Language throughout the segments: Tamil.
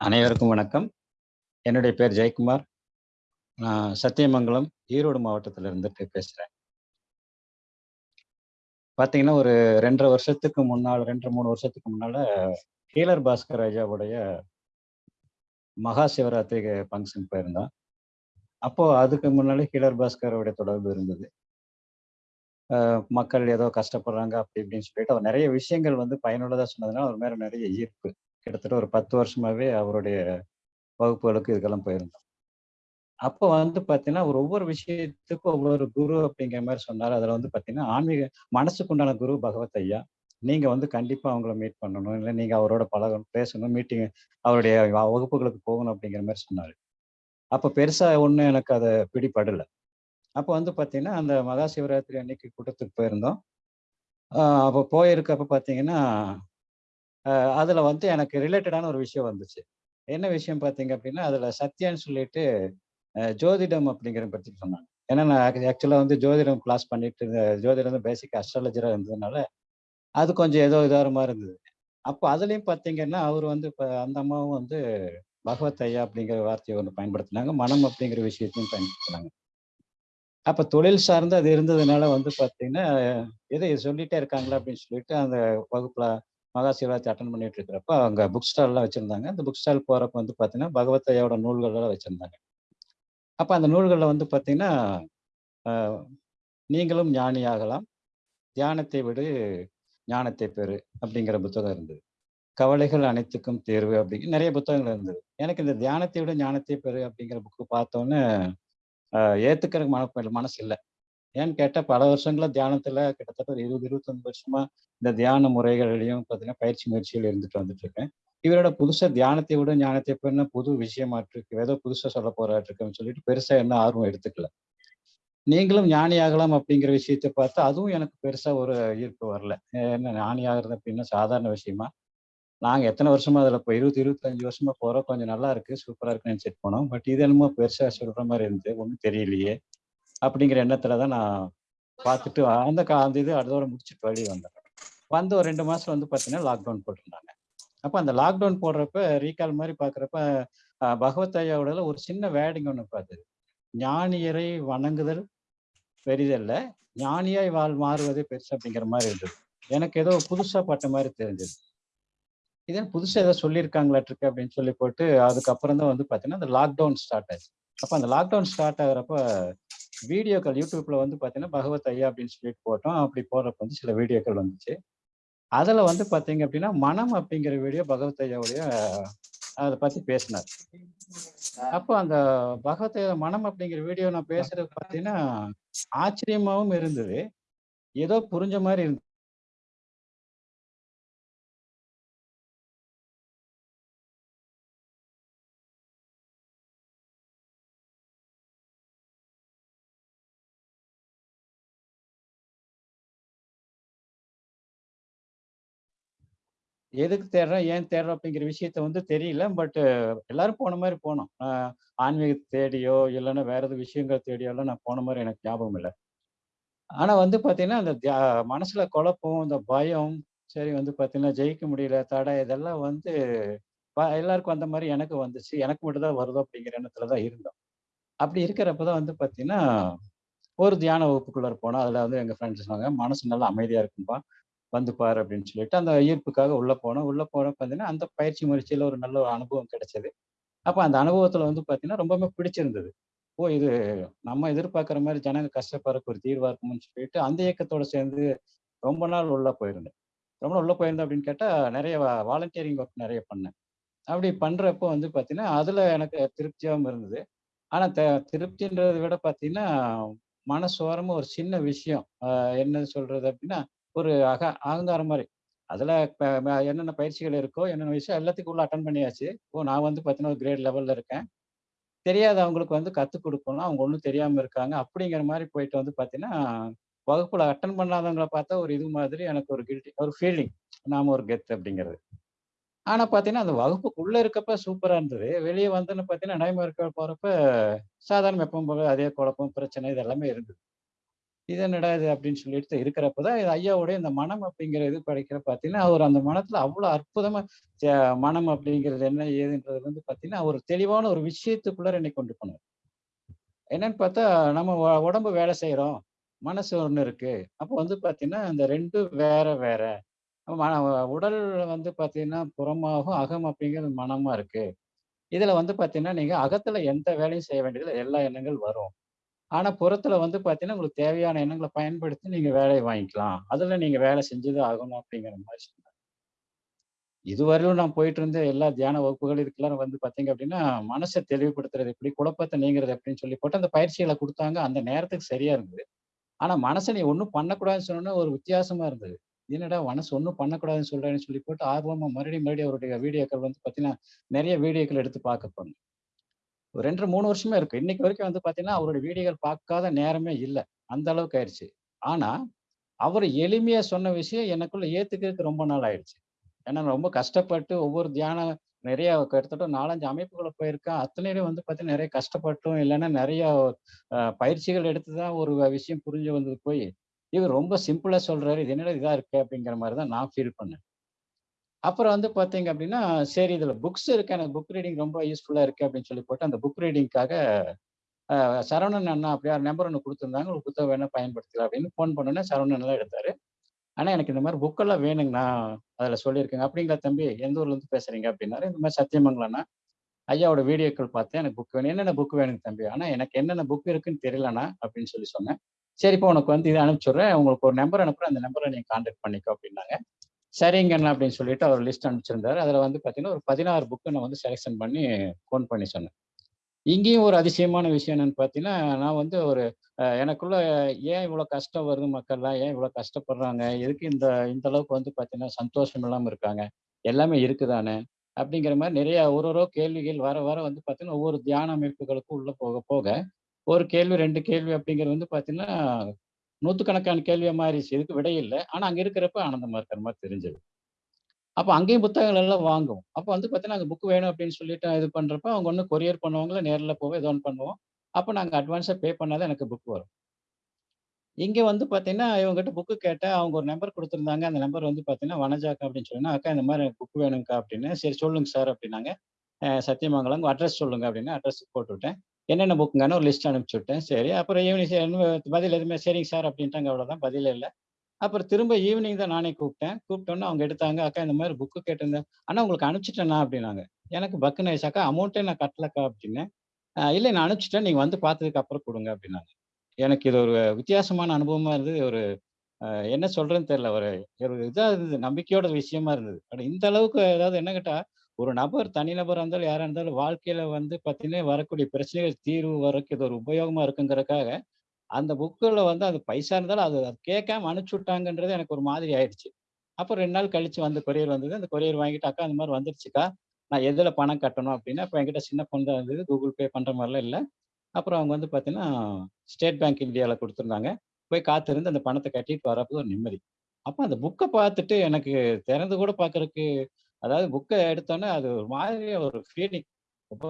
அனைவருக்கும் வணக்கம். என்னுடைய பேர் ஜெயக்குமார். நான் சத்தியமங்கலம் ஈரோடு மாவட்டத்தில் இருந்துட்டு பேசுகிறேன் பார்த்தீங்கன்னா ஒரு ரெண்டரை வருஷத்துக்கு முன்னால் ரெண்டு மூணு வருஷத்துக்கு முன்னால் ஹீலர் பாஸ்கர் ராஜாவுடைய மகா சிவராத்திரி ஃபங்க்ஷன் போயிருந்தோம் அப்போது அதுக்கு முன்னாலே ஹீலர் பாஸ்கரோடைய தொடர்பு இருந்தது. மக்கள் ஏதோ கஷ்டப்படுறாங்க அப்படி இப்படின்னு சொல்லிட்டு அவர் நிறைய விஷயங்கள் வந்து பயனுள்ளதாக சொன்னதுனால அவர் மேலே நிறைய ஈர்ப்பு. கிட்டத்தட்ட ஒரு பத்து வருஷமாகவே அவருடைய வகுப்புகளுக்கு இதுக்கெல்லாம் போயிருந்தோம். அப்போ வந்து பார்த்தீங்கன்னா ஒரு ஒவ்வொரு விஷயத்துக்கும் ஒவ்வொரு குரு அப்படிங்கிற மாதிரி சொன்னார். அதில் வந்து பார்த்தீங்கன்னா ஆன்மீக மனசுக்கு உண்டான குரு பகவத் ஐயா. நீங்கள் வந்து கண்டிப்பாக அவங்கள மீட் பண்ணணும். இல்லை நீங்கள் அவரோட பழகணும் பேசணும் மீட்டிங் அவருடைய வகுப்புகளுக்கு போகணும் அப்படிங்கிற மாதிரி சொன்னார். அப்போ பெருசாக ஒன்றும் எனக்கு அதை பிடிபடலை. அப்போ வந்து பார்த்தீங்கன்னா அந்த மகா சிவராத்திரி அன்னைக்கு கூட்டத்துக்கு போயிருந்தோம். அப்போ போயிருக்கப்ப பார்த்தீங்கன்னா அதில் வந்து எனக்கு ரிலேட்டடான ஒரு விஷயம் வந்துச்சு. என்ன விஷயம் பார்த்தீங்க அப்படின்னா அதில் சத்யான்னு சொல்லிட்டு ஜோதிடம் அப்படிங்கிற பற்றி சொன்னாங்க. ஏன்னா நான் ஆக்சுவலாக வந்து ஜோதிடம் கிளாஸ் பண்ணிட்டு இருந்த ஜோதிடம் வந்து பேசிக் அஸ்ட்ராலஜராக இருந்ததுனால அது கொஞ்சம் ஏதோ இதாக இருந்தது. அப்போ அதுலேயும் பார்த்தீங்கன்னா அவர் வந்து இப்போ அந்த அம்மாவும் வந்து பகவத் ஐயா அப்படிங்கிற வார்த்தையை ஒன்று பயன்படுத்தினாங்க. மனம் அப்படிங்கிற விஷயத்தையும் பயன்படுத்தினாங்க. அப்போ தொழில் சார்ந்து அது இருந்ததுனால வந்து பார்த்தீங்கன்னா எதை சொல்லிட்டே இருக்காங்களா அப்படின்னு சொல்லிட்டு அந்த வகுப்பில் மகா சிவராத்திரி அட்டன் பண்ணிட்டு இருக்கிறப்ப அவங்க புக் ஸ்டால்லாம் வச்சுருந்தாங்க. அந்த புக் ஸ்டால் போகிறப்ப வந்து பார்த்தீங்கன்னா பகவத் ஐயாவோட நூல்கள்லாம் வச்சுருந்தாங்க. அப்போ அந்த நூல்களில் வந்து பார்த்தீங்கன்னா நீங்களும் ஞானி ஆகலாம். தியானத்தை விடு ஞானத்தை பெறு அப்படிங்கிற புத்தகம் இருந்தது. கவலைகள் அனைத்துக்கும் தேர்வு அப்படிங்கிற நிறைய புத்தகங்கள் இருந்தது. எனக்கு இந்த தியானத்தை விட ஞானத்தை பெறு அப்படிங்கிற புக்கு பார்த்தோன்னே ஏத்துக்கிற மன மனசு இல்லை. ஏன்னு கேட்டால் பல வருஷங்களாக தியானத்துல கிட்டத்தட்ட ஒரு இருபது இருபத்தஞ்சு வருஷமா இந்த தியான முறைகள்லையும் பார்த்தீங்கன்னா பயிற்சி முயற்சிகள் இருந்துட்டு வந்துட்டு இருக்கேன். இவரோட புதுசாக தியானத்தை விட ஞானத்தை என்ன புது விஷயமாட்டிருக்கு ஏதோ புதுசாக சொல்ல போராட்டிருக்குன்னு சொல்லிட்டு பெருசா என்ன ஆர்வம் எடுத்துக்கல. நீங்களும் ஞானி ஆகலாம் அப்படிங்கிற விஷயத்தை பார்த்து அதுவும் எனக்கு பெருசா ஒரு ஈர்ப்பு வரல. என்ன ஞானி ஆகுறது அப்படின்னா சாதாரண விஷயமா? நாங்க எத்தனை வருஷமா அதில் இப்போ இருபது இருபத்தஞ்சு வருஷமா போகிறோம் கொஞ்சம் நல்லா இருக்கு சூப்பராக இருக்குன்னு செட் போனோம். பட் இது என்னமோ பெருசாக சொல்கிற மாதிரி இருந்து ஒன்றும் தெரியலையே. அப்படிங்கிற எண்ணத்துல தான் நான் பார்த்துட்டு அந்த கா அந்த இது அதோட முடிச்சுட்டு வெளியே வந்தேன். வந்து ஒரு ரெண்டு மாசம் வந்து பார்த்தீங்கன்னா லாக்டவுன் போட்டிருந்தாங்க. அப்போ அந்த லாக்டவுன் போடுறப்ப ரீகால் மாதிரி பார்க்குறப்ப பகவத் ஐயாவோட ஒரு சின்ன வேடிங் ஒன்று பார்த்தது ஞானியரை வணங்குதல் பெரிதல்ல ஞானியாய் வாழ் மாறுவதே பெருசு அப்படிங்கிற மாதிரி இருந்தது. எனக்கு ஏதோ புதுசா பட்ட மாதிரி தெரிஞ்சது. இதே புதுசாக ஏதோ சொல்லியிருக்காங்களாட்டிருக்கு அப்படின்னு சொல்லி போட்டு அதுக்கப்புறம் தான் வந்து பார்த்தீங்கன்னா அந்த லாக்டவுன் ஸ்டார்ட் ஆச்சு. அப்போ அந்த லாக்டவுன் ஸ்டார்ட் ஆகிறப்ப வீடியோக்கள் யூடியூப்ல வந்து பார்த்தீங்கன்னா பகவத் ஐயா அப்படின்னு சொல்லிட்டு போட்டோம். அப்படி போடுறப்ப வந்து சில வீடியோக்கள் வந்துச்சு. அதில் வந்து பார்த்தீங்க அப்படின்னா மனம் அப்படிங்கிற வீடியோ பகவத் ஐயாவுடைய அதை பற்றி பேசினார். அப்போ அந்த பகவத் ஐயா மனம் அப்படிங்கிற வீடியோ நான் பேசுறது பார்த்தீங்கன்னா ஆச்சரியமாகவும் இருந்தது. ஏதோ புரிஞ்ச மாதிரி இருந்தது. எதுக்கு தேடுறோம் ஏன் தேடுறோம் அப்படிங்கிற விஷயத்த வந்து தெரியல. பட் எல்லாரும் போன மாதிரி போனோம். ஆன்மீகத்தை தேடியோ இல்லைன்னா வேற எது விஷயங்கள் தேடியோ எல்லாம் நான் போன மாதிரி எனக்கு ஞாபகம் இல்லை. ஆனா வந்து பார்த்தீங்கன்னா அந்த மனசுல குழப்பம் இந்த பயம் சரி வந்து பார்த்தீங்கன்னா ஜெயிக்க முடியல தடை இதெல்லாம் வந்து எல்லாருக்கும் வந்த மாதிரி எனக்கு வந்துச்சு. எனக்கு மட்டும் தான் வருதோ அப்படிங்கிற எண்ணத்துல தான் இருந்தோம். அப்படி இருக்கிறப்ப தான் வந்து பார்த்தீங்கன்னா ஒரு தியான வகுப்புக்குள்ளே போனோம். அதில் வந்து எங்க ஃப்ரெண்ட்ஸ் சொன்னாங்க மனசு நல்லா அமைதியாக இருக்கும்பா. வந்து பாரு அப்படின்னு சொல்லிட்டு அந்த ஈர்ப்புக்காக உள்ளே போனோம். உள்ளே போன பார்த்தீங்கன்னா அந்த பயிற்சி முயற்சியில் ஒரு நல்ல ஒரு அனுபவம் கிடைச்சது. அப்போ அந்த அனுபவத்தில் வந்து பார்த்தீங்கன்னா ரொம்பவே பிடிச்சிருந்தது. ஓ இது நம்ம எதிர்பார்க்குற மாதிரி ஜனங்க கஷ்டப்படுறக்கு ஒரு தீர்வாக இருக்கும்னு சொல்லிட்டு அந்த இயக்கத்தோடு சேர்ந்து ரொம்ப நாள் உள்ளே போயிருந்தேன். ரொம்ப நாள் உள்ள போயிருந்தேன் அப்படின்னு கேட்டால் நிறைய வாலண்டியரிங் ஒர்க் நிறைய பண்ணேன். அப்படி பண்ணுறப்போ வந்து பார்த்தீங்கன்னா அதில் எனக்கு திருப்தியாகவும் இருந்தது. ஆனால் த திருப்தின்றதை விட பார்த்தீங்கன்னா மனசோரமா ஒரு சின்ன விஷயம் என்ன சொல்கிறது அப்படின்னா ஒரு அக அகங்காரம் மாதிரி. அதில் என்னென்ன பயிற்சிகள் இருக்கோ என்னென்ன விஷயம் எல்லாத்துக்கும் உள்ள அட்டன் பண்ணியாச்சு. ஓ நான் வந்து பார்த்தீங்கன்னா ஒரு கிரேட் லெவலில் இருக்கேன். தெரியாத அவங்களுக்கு வந்து கற்றுக் கொடுக்கணும் அவங்க ஒன்றும் தெரியாமல் இருக்காங்க. அப்படிங்கிற மாதிரி போயிட்டு வந்து பார்த்தீங்கன்னா வகுப்பில் அட்டன் பண்ணாதவங்களை பார்த்தா ஒரு இது மாதிரி எனக்கு ஒரு கில்ட்டி ஒரு ஃபீலிங் நாம ஒரு கெத் அப்படிங்கிறது. ஆனால் பார்த்தீங்கன்னா அந்த வகுப்புக்குள்ளே இருக்கப்ப சூப்பராக இருந்தது. வெளியே வந்துன்னு பார்த்தீங்கன்னா நடைமுறைக்கு போகிறப்ப சாதாரண எப்பவும் போல அதே குழப்பம் பிரச்சனை இது எல்லாமே இருந்தது. இது என்னடா இது அப்படின்னு சொல்லிட்டு இருக்கிறப்ப தான் இது ஐயாவுடைய இந்த மனம் அப்படிங்கிற இது படைக்கிற பார்த்தீங்கன்னா, அவர் அந்த மனத்துல அவ்வளோ அற்புதமா மனம் அப்படிங்கிறது என்ன ஏதுன்றது வந்து பார்த்தீங்கன்னா, ஒரு தெளிவான ஒரு விஷயத்துக்குள்ள என்னை கொண்டு போனார். என்னன்னு பார்த்தா, நம்ம உடம்பு வேலை செய்கிறோம் மனசு ஒன்று இருக்கு. அப்போ வந்து பார்த்தீங்கன்னா, இந்த 2ம் வேற வேற. மன உடல் வந்து பார்த்தீங்கன்னா, புறமாகவும் அகம் அப்படிங்கிறது மனமா இருக்கு. இதுல வந்து பார்த்தீங்கன்னா, நீங்க அகத்துல எந்த வேலையும் செய்ய வேண்டியதில் எல்லா எண்ணங்கள் வரும். ஆனா புறத்துல வந்து பாத்தீங்கன்னா உங்களுக்கு தேவையான எண்ணங்களை பயன்படுத்தி நீங்க வேலையை வாங்கிக்கலாம். அதுல நீங்க வேலை செஞ்சது ஆகணும் அப்படிங்கிற மாதிரி சொன்னாங்க இதுவரையிலும் நான் போயிட்டு இருந்த எல்லா தியான வகுப்புகள் இதுக்கெல்லாம் வந்து பாத்தீங்க அப்படின்னா, மனசை தெளிவுபடுத்துறது எப்படி, குழப்பத்தை நீங்கிறது அப்படின்னு சொல்லி போட்டு அந்த பயிற்சிகளை கொடுத்தாங்க அந்த நேரத்துக்கு சரியா இருந்தது. ஆனா மனசை நீ ஒன்றும் பண்ணக்கூடாதுன்னு சொன்னோன்னா ஒரு வித்தியாசமா இருந்தது. என்னடா மனசு ஒன்றும் பண்ணக்கூடாதுன்னு சொல்றேன்னு சொல்லி போட்டு ஆர்வமா மறுபடியும் மறுபடியும் அவருடைய வீடியோக்கள் வந்து பார்த்தீங்கன்னா, நிறைய வீடியோக்கள் எடுத்து பார்க்க போனேன். ஒரு 2 1/2 3 இருக்கு. இன்னைக்கு வரைக்கும் வந்து பார்த்தீங்கன்னா, அவருடைய வீடியோகள் பார்க்காத நேரமே இல்லை அந்த அளவுக்கு ஆயிடுச்சு ஆனா, அவர் எளிமையா சொன்ன விஷயம் எனக்குள்ள ஏத்துக்கிறதுக்கு ரொம்ப நாள் ஆயிடுச்சு. ஏன்னா ரொம்ப கஷ்டப்பட்டு ஒவ்வொரு தியானம் நிறைய கிட்டத்தட்ட நாலஞ்சு அமைப்புகளை போயிருக்கேன். அத்தனையிலும் வந்து பார்த்தீங்கன்னா, நிறைய கஷ்டப்பட்டும் இல்லைன்னா நிறைய பயிற்சிகள் எடுத்து தான் ஒரு விஷயம் புரிஞ்சு வந்தது போய், இவர் ரொம்ப சிம்பிளா சொல்றாரு. இது என்னடா இதா இருக்கு அப்படிங்கிற மாதிரி தான் நான் ஃபீல் பண்ணேன். அப்புறம் வந்து பார்த்தீங்க அப்படின்னா, சரி இதில் புக்ஸ் இருக்கு. எனக்கு புக் ரீடிங் ரொம்ப யூஸ்ஃபுல்லாக இருக்குது அப்படின்னு சொல்லி போட்டு, அந்த புக் ரீடிங்க்காக சரவணன் அண்ணா அப்படியே நம்பர் ஒன்று கொடுத்துருந்தாங்க ஒரு புத்தகம் வேணால் பயன்படுத்தலாம் அப்படின்னு ஃபோன் பண்ணோன்னே சரவணன் எல்லாம் எடுத்தார் ஆனால் எனக்கு இந்த மாதிரி புக்கெல்லாம் வேணுங்கண்ணா. அதில் சொல்லியிருக்கேங்க. அப்படிங்களா தம்பி? எந்த ஊர்லேருந்து பேசுகிறீங்க அப்படின்னாரு. இந்த மாதிரி சத்தியமங்கலண்ணா ஐயாவோட வீடியோக்கள் பார்த்தேன். எனக்கு புக் வேணும். என்னென்ன புக் வேணுங்க தம்பி? ஆனால் எனக்கு என்னென்ன புக் இருக்குன்னு தெரியலண்ணா அப்படின்னு சொல்லி சொன்னேன். சரிப்பா உனக்கு வந்து இதை அனுப்பிச்சுட்றேன் உங்களுக்கு ஒரு நம்பர் அனுப்புகிறேன் அந்த நம்பரை நீங்கள் கான்டாக்ட் பண்ணிக்கோ அப்படின்னாங்க. சரிங்கண்ணா அப்படின்னு சொல்லிட்டு அவர் லிஸ்ட் அனுப்பிச்சிருந்தாரு. அதில் வந்து பார்த்தீங்கன்னா, ஒரு பதினாறு புக்கு நான் வந்து செலெக்ஷன் பண்ணி ஃபோன் பண்ணி சொன்னேன். இங்கேயும் ஒரு அதிசயமான விஷயம் என்னன்னு பார்த்தீங்கன்னா, நான் வந்து ஒரு எனக்குள்ள ஏன் இவ்வளோ கஷ்டம் வருது மக்கள்லாம்? ஏன் இவ்வளோ கஷ்டப்படுறாங்க? எதுக்கு இந்த இந்த அளவுக்கு வந்து பார்த்தீங்கன்னா, சந்தோஷம் இல்லாமல் இருக்காங்க? எல்லாமே இருக்குதானே அப்படிங்கிற மாதிரி நிறைய ஒரு ஒரு கேள்விகள் வர வர வந்து பார்த்தீங்கன்னா, ஒவ்வொரு தியான அமைப்புகளுக்கும் உள்ளே போக போக, ஒரு கேள்வி ரெண்டு கேள்வி அப்படிங்கிறது வந்து பார்த்தீங்கன்னா, நூற்றுக்கணக்கான கேள்வியாக மாறிச்சு இதுக்கு விடையில்லை ஆனால் அங்கே இருக்கிறப்ப ஆனந்தமாக இருக்கிற மாதிரி தெரிஞ்சது. அப்போ அங்கேயும் புத்தகங்கள் எல்லாம் வாங்குவோம். அப்போ வந்து பார்த்தீங்கன்னா, அங்கே புக் வேணும் அப்படின்னு சொல்லிட்டு இது பண்ணுறப்ப அவங்க ஒன்று கொரியர் பண்ணுவாங்களா, நேரில் போவோம், ஏதோ ஒன்று பண்ணுவோம். அப்போ நாங்கள் அட்வான்ஸாக பே பண்ணால் தான் எனக்கு புக் வரும். இங்கே வந்து பார்த்தீங்கன்னா, இவங்ககிட்ட புக்கு கேட்டேன். அவங்க ஒரு நம்பர் கொடுத்துருந்தாங்க அந்த நம்பர் வந்து பார்த்தீங்கன்னா, வனஜாக்கா அப்படின்னு சொன்னேன். அக்கா இந்த மாதிரி புக் வேணும்க்கா அப்படின்னு சரி சொல்லுங்க சார் அப்படின்னாங்க. சத்தியமங்கலம் அட்ரஸ் சொல்லுங்க அப்படின்னு அட்ரஸ் போட்டுவிட்டேன் என்னென்ன புக்குங்கன்னு ஒரு லிஸ்ட் அனுப்பிச்சு விட்டேன். சரி. அப்புறம் ஈவினிங் பதில் எதுவுமே சரிங்க சார் அப்படின்ட்டாங்க அவ்வளோதான். பதில் இல்லை அப்புறம் திரும்ப ஈவினிங் தான் நானே கூப்பிட்டேன். கூப்பிட்டோன்னே அவங்க எடுத்தாங்க. அக்கா இந்த மாதிரி புக்கு கேட்டிருந்தேன். ஆனால் உங்களுக்கு அனுப்பிச்சிட்டேன்னா அப்படின்னாங்க. எனக்கு பக்குன்னு ஆயிடுச்சு. அக்கா அமௌண்ட்டே நான் கட்டலக்கா அப்படின்னு இல்லை நான் அனுப்பிச்சிட்டேன் நீங்கள் வந்து பார்த்ததுக்கு அப்புறம் கொடுங்க அப்படின்னாங்க. எனக்கு இது ஒரு வித்தியாசமான அனுபவமாக இருந்தது. ஒரு என்ன சொல்கிறேன்னு தெரியல. ஒரு ஒரு இருந்தது. நம்பிக்கையோட விஷயமா இருந்தது. அட இந்த அளவுக்கு அதாவது என்ன கேட்டால் ஒரு நபர் தனிநபராக இருந்தாலும், யாராக இருந்தாலும் வாழ்க்கையில வந்து பார்த்தீங்கன்னா, வரக்கூடிய பிரச்சனைகள் தீர்வு வரக்கு இது ஒரு உபயோகமா இருக்குங்கிறதுக்காக, அந்த புக்கில் வந்து அது பைசா இருந்தாலும் அது அது கேட்காம அனுப்பிச்சு விட்டாங்கன்றது எனக்கு ஒரு மாதிரி ஆயிடுச்சு. அப்புறம் ரெண்டு நாள் கழிச்சு வந்து கொரியர் வந்தது. அந்த கொரியர் வாங்கிட்டு, "அக்கா அந்த மாதிரி வந்துருச்சுக்கா. நான் எதில் பணம் கட்டணும்?" அப்படின்னா, இப்போ என்கிட்ட சின்ன ஃபோன் தான் இருந்தது. கூகுள் பே பண்ணுற மாதிரிலாம் இல்லை அப்புறம் அவங்க வந்து பார்த்தீங்கன்னா, ஸ்டேட் பேங்க் இந்தியாவில் கொடுத்துருந்தாங்க போய் காத்திருந்து அந்த பணத்தை கட்டிட்டு வரப்போ ஒரு நிம்மதி. அப்போ அந்த புக்கை பார்த்துட்டு எனக்கு திறந்து கூட பார்க்கறக்கு அதாவது புக்கை எடுத்தோன்னே அது ஒரு மாதிரி ஒரு ஃபீலிங். ரொம்ப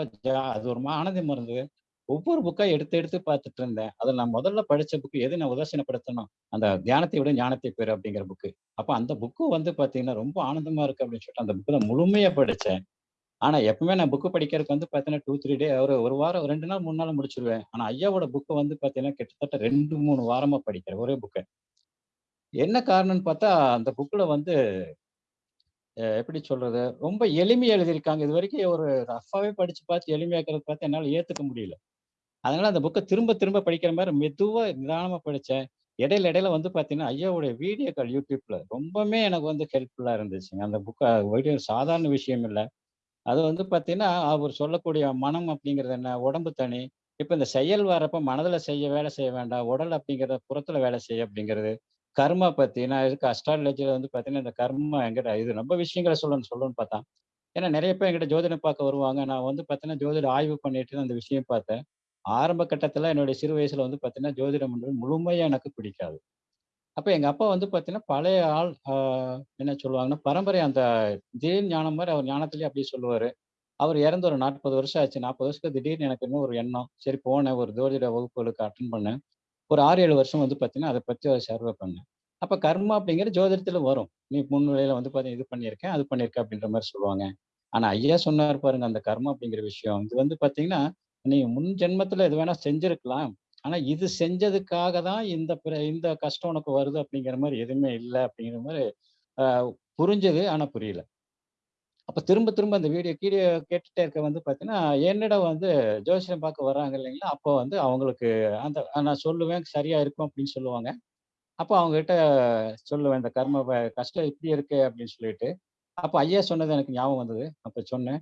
அது ஒரு ஆனந்தம் இருந்தது. ஒவ்வொரு புக்கா எடுத்து எடுத்து பார்த்துட்டு இருந்தேன். அதில் நான் முதல்ல படித்த புக்கு எது நான் உதாசீனப்படுத்தணும், அந்த "தியானத்தை விட ஞானத்தை பெறு" அப்படிங்கிற புக்கு. அப்போ அந்த புக்கு வந்து பார்த்தீங்கன்னா, ரொம்ப ஆனந்தமா இருக்கு அப்படின்னு சொல்லிட்டு அந்த புக்கு தான் முழுமையாக படித்தேன் ஆனால் எப்பவுமே நான் புக் படிக்கிறதுக்கு வந்து பார்த்தீங்கன்னா, 2, 3 டே ஒரு ஒரு வாரம் ரெண்டு நாள் மூணு நாள் முடிச்சிருவேன் ஆனால் ஐயாவோட புக்கு வந்து பார்த்தீங்கன்னா, கிட்டத்தட்ட ரெண்டு மூணு வாரமாக படிக்கிறேன். ஒரே புக்கை என்ன காரணம்னு பார்த்தா, அந்த புக்கில் வந்து எப்படி சொல்றது? ரொம்ப எளிமையா எழுதியிருக்காங்க. இது வரைக்கும் ஒரு ரஃபாவே படிச்சு பார்த்து எளிமையாக்குறத பார்த்து என்னால் ஏத்துக்க முடியல. அதனால அந்த புக்கை திரும்ப திரும்ப படிக்கிற மாதிரி மெதுவா நிதானமா படிச்சேன். இடையில இடையில வந்து பார்த்தீங்கன்னா, ஐயாவுடைய வீடியோக்கள் யூடியூப்ல ரொம்பவுமே எனக்கு வந்து ஹெல்ப்ஃபுல்லா இருந்துச்சுங்க. அந்த புக்கை வீடியோ சாதாரண விஷயம் இல்லை அது வந்து பார்த்தீங்கன்னா, அவர் சொல்லக்கூடிய மனம் அப்படிங்கிறது என்ன? உடம்பு தனி. இப்ப இந்த செயல் வரப்ப மனதுல செய்ய வேலை செய்ய வேண்டாம். உடல் அப்படிங்கிறத புறத்துல வேலை செய்ய அப்படிங்கிறது. கர்மா பத்தி நான் இதுக்கு அஸ்ட்ராலஜில வந்து பார்த்தீங்கன்னா, இந்த கர்மா என்கிட்ட இது ரொம்ப விஷயங்களை சொல்லணும்னு சொல்லணும்னு பார்த்தா. ஏன்னா நிறைய பேர் என்கிட்ட ஜோதிடம் பார்க்க வருவாங்க. நான் வந்து பார்த்தீங்கன்னா, ஜோதிட ஆய்வு பண்ணிட்டு அந்த விஷயம் பார்த்தேன். ஆரம்ப கட்டத்துல என்னுடைய சிறு வயசுல வந்து பார்த்தீங்கன்னா, ஜோதிடம் என்பது முழுமையா எனக்கு பிடிக்காது. அப்போ எங்க அப்பா வந்து பார்த்தீங்கன்னா, பழைய ஆள் என்ன சொல்லுவாங்கன்னா, பரம்பரை அந்த திடீர் ஞானம் மாதிரி அவர் ஞானத்துலேயே அப்படியே சொல்லுவார் அவர் இறந்து ஒரு 40 வருஷம் ஆச்சு. 40 வருஷத்துக்கு திடீர்னு எனக்கு இன்னும் ஒரு எண்ணம். சரி போனேன் ஒரு ஜோதிட வகுப்புகளுக்கு அட்டன் பண்ணேன். ஒரு 6, 7 வருஷம் வந்து பார்த்தீங்கன்னா, அத பத்தி ஒரு சர்வே பண்ணேன். அப்ப கர்மா அப்படிங்கிற ஜோதிடத்தில் வரும். நீ முன்னிலையில் வந்து பார்த்தீங்கன்னா, இது பண்ணியிருக்கேன், அது பண்ணியிருக்கேன் அப்படின்ற மாதிரி சொல்லுவாங்க. ஆனா ஐயா சொன்னார் பாருங்க, அந்த கர்மா அப்படிங்கிற விஷயம். இது வந்து பார்த்தீங்கன்னா, நீ முன் ஜென்மத்துல எது வேணா செஞ்சுருக்கலாம் ஆனா இது செஞ்சதுக்காக தான் இந்த இந்த கஷ்டம் உனக்கு வருது அப்படிங்கிற மாதிரி எதுவுமே இல்லை அப்படிங்கிற மாதிரி புரிஞ்சது. ஆனா புரியல. அப்போ திரும்ப திரும்ப அந்த வீடியோ கீடியோ கேட்டுட்டே இருக்க வந்து பார்த்தீங்கன்னா, என்னிடம் வந்து ஜோசியம் பார்க்க வர்றாங்க இல்லைங்களா? அப்போ வந்து அவங்களுக்கு அந்த நான் சொல்லுவேன் சரியா இருக்கும் அப்படின்னு சொல்லுவாங்க. அப்போ அவங்ககிட்ட சொல்லுவேன், இந்த கர்ம கஷ்டம் இப்படி இருக்கு அப்படின்னு சொல்லிட்டு. அப்போ ஐயா சொன்னது எனக்கு ஞாபகம் வந்தது. அப்போ சொன்னேன்,